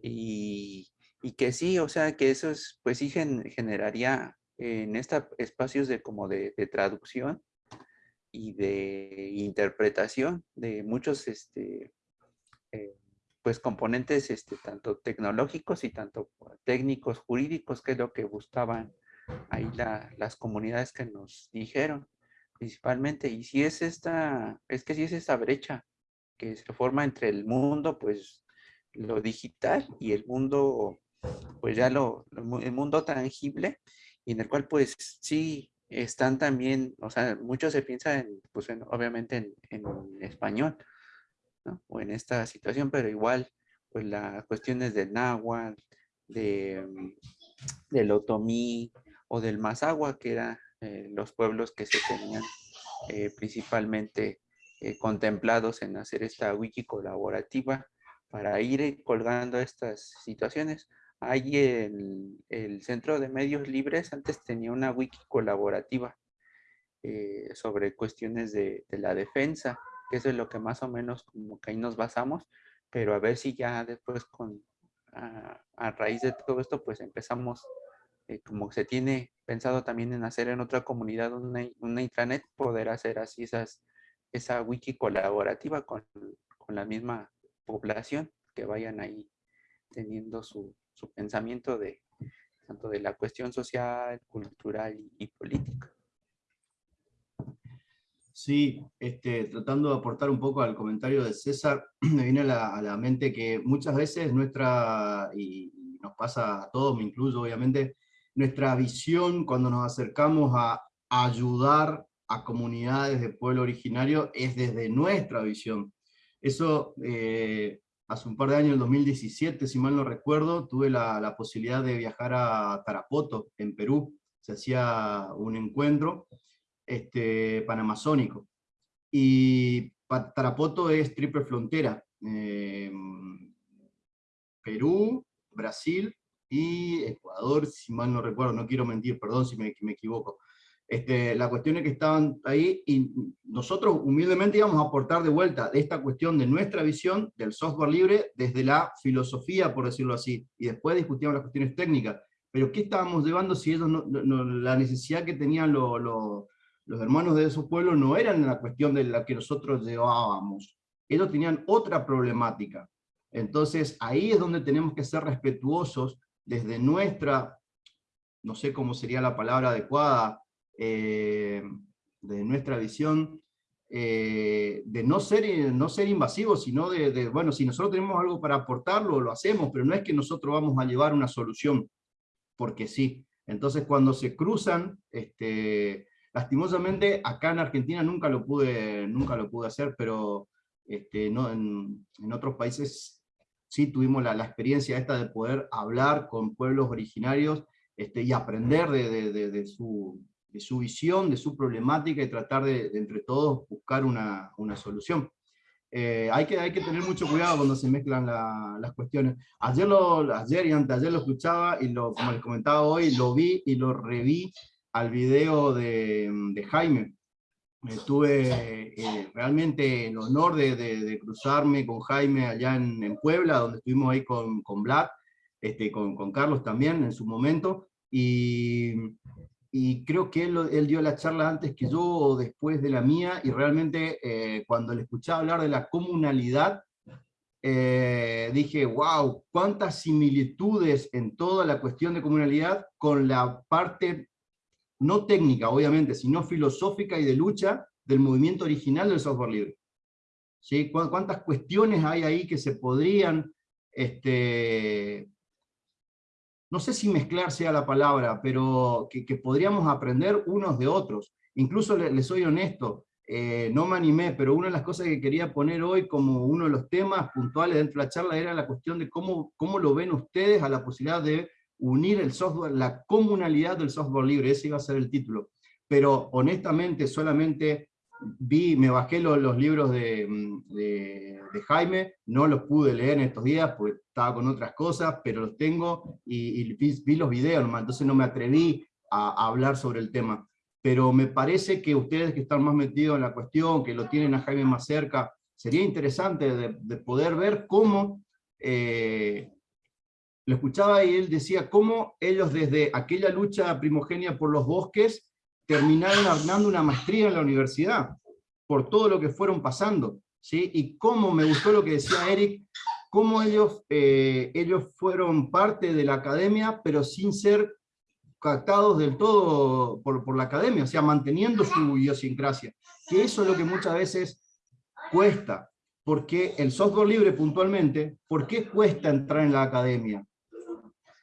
Y, que sí, o sea, que eso es, pues sí generaría en estos espacios de como de, traducción y de interpretación de muchos este, eh, pues componentes este, tanto tecnológicos y tanto técnicos, jurídicos, que es lo que buscaban ahí las comunidades que nos dijeron principalmente. Y si es esta, es que si es esta brecha que se forma entre el mundo, pues lo digital y el mundo, pues ya lo, el mundo tangible, y en el cual pues sí están también, o sea, mucho se piensa en, pues obviamente en, en, español, ¿no? O en esta situación, pero igual, pues las cuestiones del náhuatl, de, del otomí o del mazagua, que era eh, los pueblos que se tenían eh, principalmente eh, contemplados en hacer esta wiki colaborativa para ir colgando estas situaciones. Hay el, el Centro de Medios Libres, antes tenía una wiki colaborativa sobre cuestiones de, de, la defensa, que eso es lo que más o menos como que ahí nos basamos, pero a ver si ya después con, a, a raíz de todo esto, pues empezamos, eh, como se tiene pensado también en hacer en otra comunidad una, una intranet, poder hacer así esas, esa wiki colaborativa con, con la misma población, que vayan ahí teniendo su, su pensamiento de tanto de la cuestión social, cultural y, y política. Sí, este, tratando de aportar un poco al comentario de César, me viene a la, a la mente que muchas veces nuestra, y, y nos pasa a todos, me incluyo obviamente, nuestra visión cuando nos acercamos a ayudar a comunidades de pueblo originario es desde nuestra visión. Eso eh, hace un par de años, en 2017, si mal no recuerdo, tuve la, posibilidad de viajar a Tarapoto, en Perú. Se hacía un encuentro este, panamazónico. Y Tarapoto es triple frontera. Eh, Perú, Brasil y Ecuador, si mal no recuerdo, no quiero mentir, perdón si me, me equivoco. Este, la cuestión es que estaban ahí y nosotros humildemente íbamos a aportar de vuelta esta cuestión de nuestra visión del software libre desde la filosofía, por decirlo así, y después discutíamos las cuestiones técnicas. Pero ¿qué estábamos llevando si ellos no, no, la necesidad que tenían lo, lo, los hermanos de esos pueblos no eran la cuestión de la que nosotros llevábamos? Ellos tenían otra problemática. Entonces ahí es donde tenemos que ser respetuosos desde nuestra, no sé cómo sería la palabra adecuada, eh, de nuestra visión, eh, de no ser, no ser invasivos, sino de, bueno, si nosotros tenemos algo para aportarlo, lo hacemos, pero no es que nosotros vamos a llevar una solución, porque sí. Entonces cuando se cruzan, este, lastimosamente acá en Argentina nunca lo pude, nunca lo pude hacer, pero este, no, en, en otros países sí tuvimos la, la, experiencia esta de poder hablar con pueblos originarios este, y aprender de, de, de, de su, de su visión, de su problemática y tratar de, entre todos buscar una, una solución. Eh, hay, que, hay que tener mucho cuidado cuando se mezclan la, las cuestiones. Ayer, lo, ayer y antes ayer lo escuchaba y lo, como les comentaba hoy, lo vi y lo reví al video de, de Jaime. Eh, tuve eh, realmente el honor de, de, de, cruzarme con Jaime allá en, en, Puebla, donde estuvimos ahí con, con Vlad, este, con, con Carlos también en su momento, y y creo que él, él, dio la charla antes que yo o después de la mía, y realmente eh, cuando le escuchaba hablar de la comunalidad, eh, dije, wow, cuántas similitudes en toda la cuestión de comunalidad con la parte no técnica, obviamente, sino filosófica y de lucha del movimiento original del software libre. ¿Sí? ¿Cuántas cuestiones hay ahí que se podrían este, no sé si mezclar sea la palabra, pero que, podríamos aprender unos de otros. Incluso les le soy honesto, eh, no me animé, pero una de las cosas que quería poner hoy como uno de los temas puntuales dentro de la charla era la cuestión de cómo, cómo lo ven ustedes a la posibilidad de unir el software, la comunalidad del software libre, ese iba a ser el título. Pero honestamente solamente vi, me bajé los, libros de, de, de, Jaime, no los pude leer en estos días porque estaba con otras cosas, pero los tengo y, vi, los videos, nomás, entonces no me atreví a, hablar sobre el tema. Pero me parece que ustedes que están más metidos en la cuestión, que lo tienen a Jaime más cerca, sería interesante de, de poder ver cómo, eh, lo escuchaba y él decía, cómo ellos desde aquella lucha primogenia por los bosques, terminaron armando una maestría en la universidad, por todo lo que fueron pasando, ¿sí? Y cómo me gustó lo que decía Eric, cómo ellos, eh, ellos fueron parte de la academia, pero sin ser captados del todo por, por la academia, o sea, manteniendo su idiosincrasia, que eso es lo que muchas veces cuesta, porque el software libre puntualmente, ¿por qué cuesta entrar en la academia?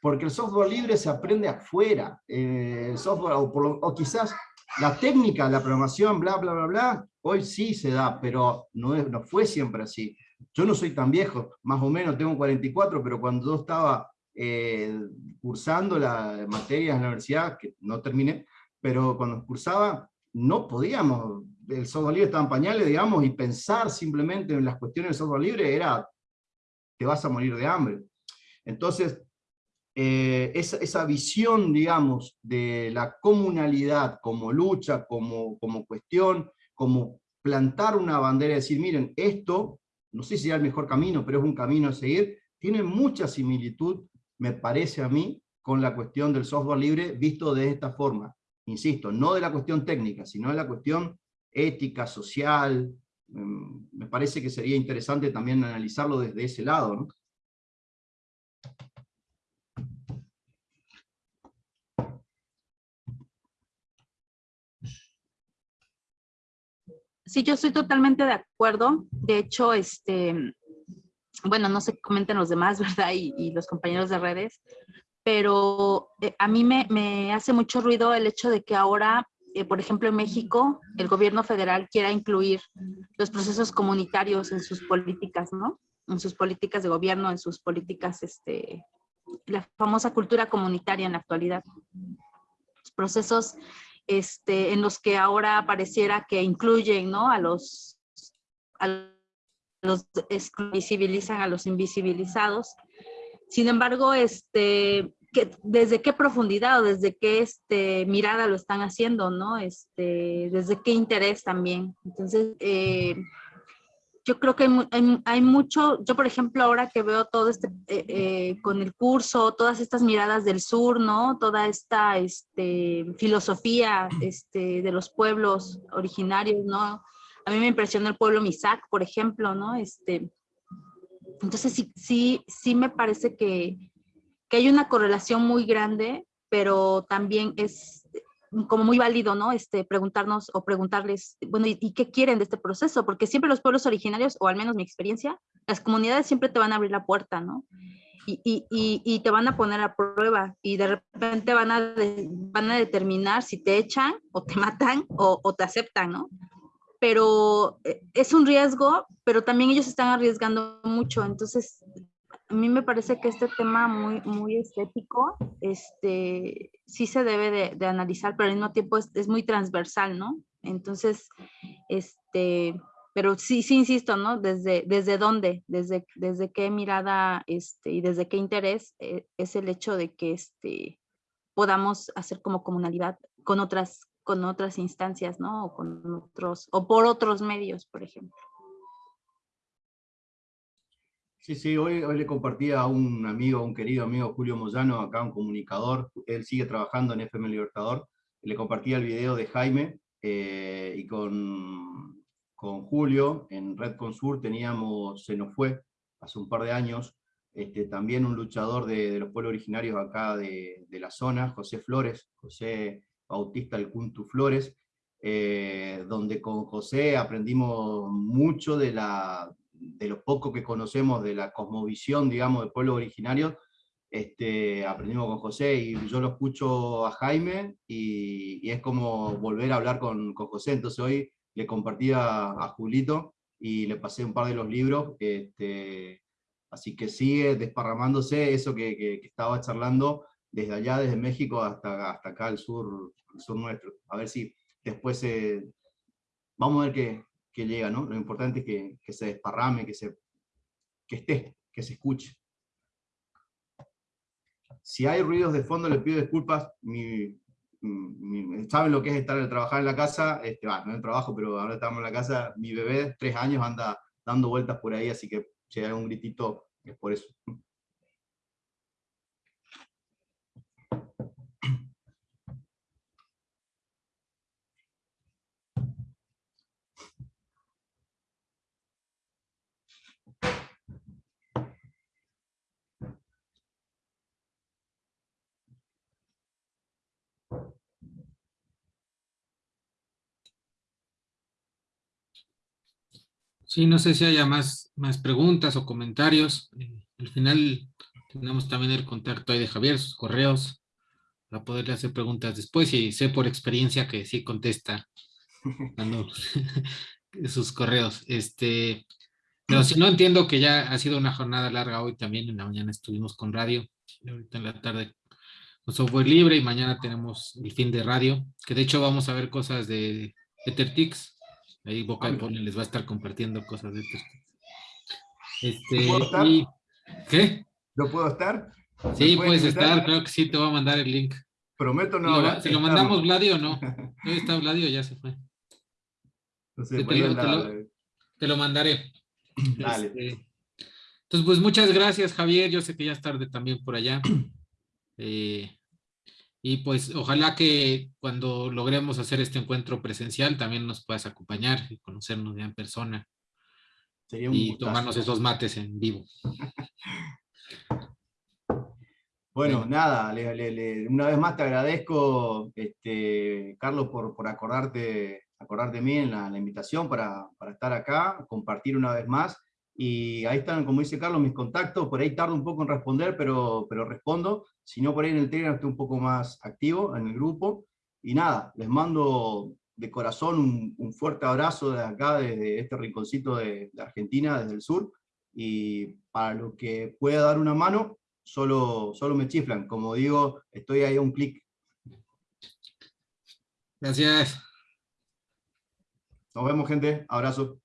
Porque el software libre se aprende afuera, eh, el software, o, por, o, quizás la técnica, la programación, bla, bla, bla, bla, hoy sí se da, pero no, es, no fue siempre así. Yo no soy tan viejo, más o menos tengo 44, pero cuando yo estaba eh, cursando las materias en la universidad, que no terminé, pero cuando cursaba, no podíamos, el software libre estaba en pañales, digamos, y pensar simplemente en las cuestiones del software libre era, te vas a morir de hambre. Entonces, eh, esa, visión, digamos, de la comunalidad como lucha, como, como cuestión, como plantar una bandera y decir, miren, esto, no sé si sea el mejor camino, pero es un camino a seguir, tiene mucha similitud, me parece a mí, con la cuestión del software libre visto de esta forma. Insisto, no de la cuestión técnica, sino de la cuestión ética, social. Em, me parece que sería interesante también analizarlo desde ese lado. ¿no? Sí, yo estoy totalmente de acuerdo. De hecho, este, bueno, no se comenten los demás, ¿verdad? Y, los compañeros de redes, pero eh, a mí me, hace mucho ruido el hecho de que ahora, eh, por ejemplo, en México, el gobierno federal quiera incluir los procesos comunitarios en sus políticas, ¿no? En sus políticas de gobierno, en sus políticas, este, la famosa cultura comunitaria en la actualidad. Los procesos este, en los que ahora pareciera que incluyen ¿no? a los, a los visibilizan a los invisibilizados. Sin embargo, este, que, desde qué profundidad o desde qué este, mirada lo están haciendo, ¿no? Este, desde qué interés también. Entonces, eh, yo creo que hay, mucho, yo por ejemplo ahora que veo todo este, eh, eh, con el curso, todas estas miradas del sur, ¿no? Toda esta este, filosofía este, de los pueblos originarios, ¿no? A mí me impresionó el pueblo Misak, por ejemplo, ¿no? Este, entonces sí, sí, sí me parece que, que hay una correlación muy grande, pero también es como muy válido, ¿no? Este, preguntarnos o preguntarles, bueno, ¿y, qué quieren de este proceso? Porque siempre los pueblos originarios, o al menos mi experiencia, las comunidades siempre te van a abrir la puerta, ¿no? Y, y, y te van a poner a prueba y de repente van a, van a determinar si te echan o te matan o, o te aceptan, ¿no? Pero eh, es un riesgo, pero también ellos están arriesgando mucho, entonces a mí me parece que este tema muy, muy estético, este, sí se debe de, analizar, pero al mismo tiempo es, muy transversal, ¿no? Entonces, este, pero sí, sí insisto, ¿no? Desde, desde dónde, desde, desde qué mirada este, y desde qué interés eh, es el hecho de que este, podamos hacer como comunalidad con otras, con otras instancias, ¿no? O con otros, o por otros medios, por ejemplo. Sí, sí, hoy, le compartí a un amigo, un querido amigo, Julio Moyano, acá un comunicador, él sigue trabajando en FM Libertador, le compartí el video de Jaime eh, y con, con Julio en Red Consur teníamos, se nos fue hace un par de años, este, también un luchador de, los pueblos originarios acá de, de, la zona, José Flores, José Bautista El Cuntu Flores, eh, donde con José aprendimos mucho de la, de lo poco que conocemos de la cosmovisión, digamos, del pueblo originario, este, aprendimos con José y yo lo escucho a Jaime y, es como volver a hablar con, con, José, entonces hoy le compartí a, Julito y le pasé un par de los libros, este, así que sigue desparramándose eso que, que, estaba charlando desde allá, desde México hasta, hasta acá al sur, sur nuestro, a ver si después eh, vamos a ver qué, que llega, ¿no? Lo importante es que, que se desparrame, que, se, que esté, que se escuche. Si hay ruidos de fondo, les pido disculpas. Mi, Saben lo que es estar trabajar en la casa, este, no en trabajo, pero ahora estamos en la casa. Mi bebé tres años anda dando vueltas por ahí, así que si hay un gritito, es por eso. Sí, no sé si haya más, más preguntas o comentarios. Eh, al final tenemos también el contacto ahí de Javier, sus correos, para poderle hacer preguntas después y sé por experiencia que sí contesta sus correos. Este, pero si no entiendo que ya ha sido una jornada larga hoy también, en la mañana estuvimos con radio, ahorita en la tarde con software libre y mañana tenemos el fin de radio, que de hecho vamos a ver cosas de EtherTix, Ahí Boca de Poli les va a estar compartiendo cosas de esto. Este, ¿Puedo estar? ¿Qué? ¿No puedo estar? Sí, puedes invitar? estar, creo que sí, te voy a mandar el link. Prometo no ¿Se lo, se lo mandamos Vladi o no? ¿Dónde está Vladi o ya se fue? No Te lo- te lo- Te lo mandaré. Dale. Este, entonces, pues muchas gracias, Javier. Yo sé que ya es tarde también por allá. Eh, y pues ojalá que cuando logremos hacer este encuentro presencial también nos puedas acompañar y conocernos ya en persona Sería un y gustazo. tomarnos esos mates en vivo. Bueno, nada, le- le- le- una vez más te agradezco, este, Carlos, por, por acordarte, acordarte de mí en la, la invitación para, para estar acá, compartir una vez más. Y ahí están, como dice Carlos, mis contactos. Por ahí tardo un poco en responder, pero, pero respondo. Si no, por ahí en el Telegram estoy un poco más activo en el grupo. Y nada, les mando de corazón un, un fuerte abrazo de acá, desde este rinconcito de, de Argentina, desde el sur. Y para lo que pueda dar una mano, solo, solo me chiflan. Como digo, estoy ahí a un clic. Gracias. Nos vemos, gente. Abrazo.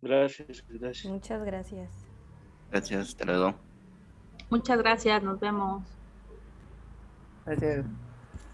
Gracias, gracias. Muchas gracias. Gracias, hasta luego. Muchas gracias, nos vemos. Gracias.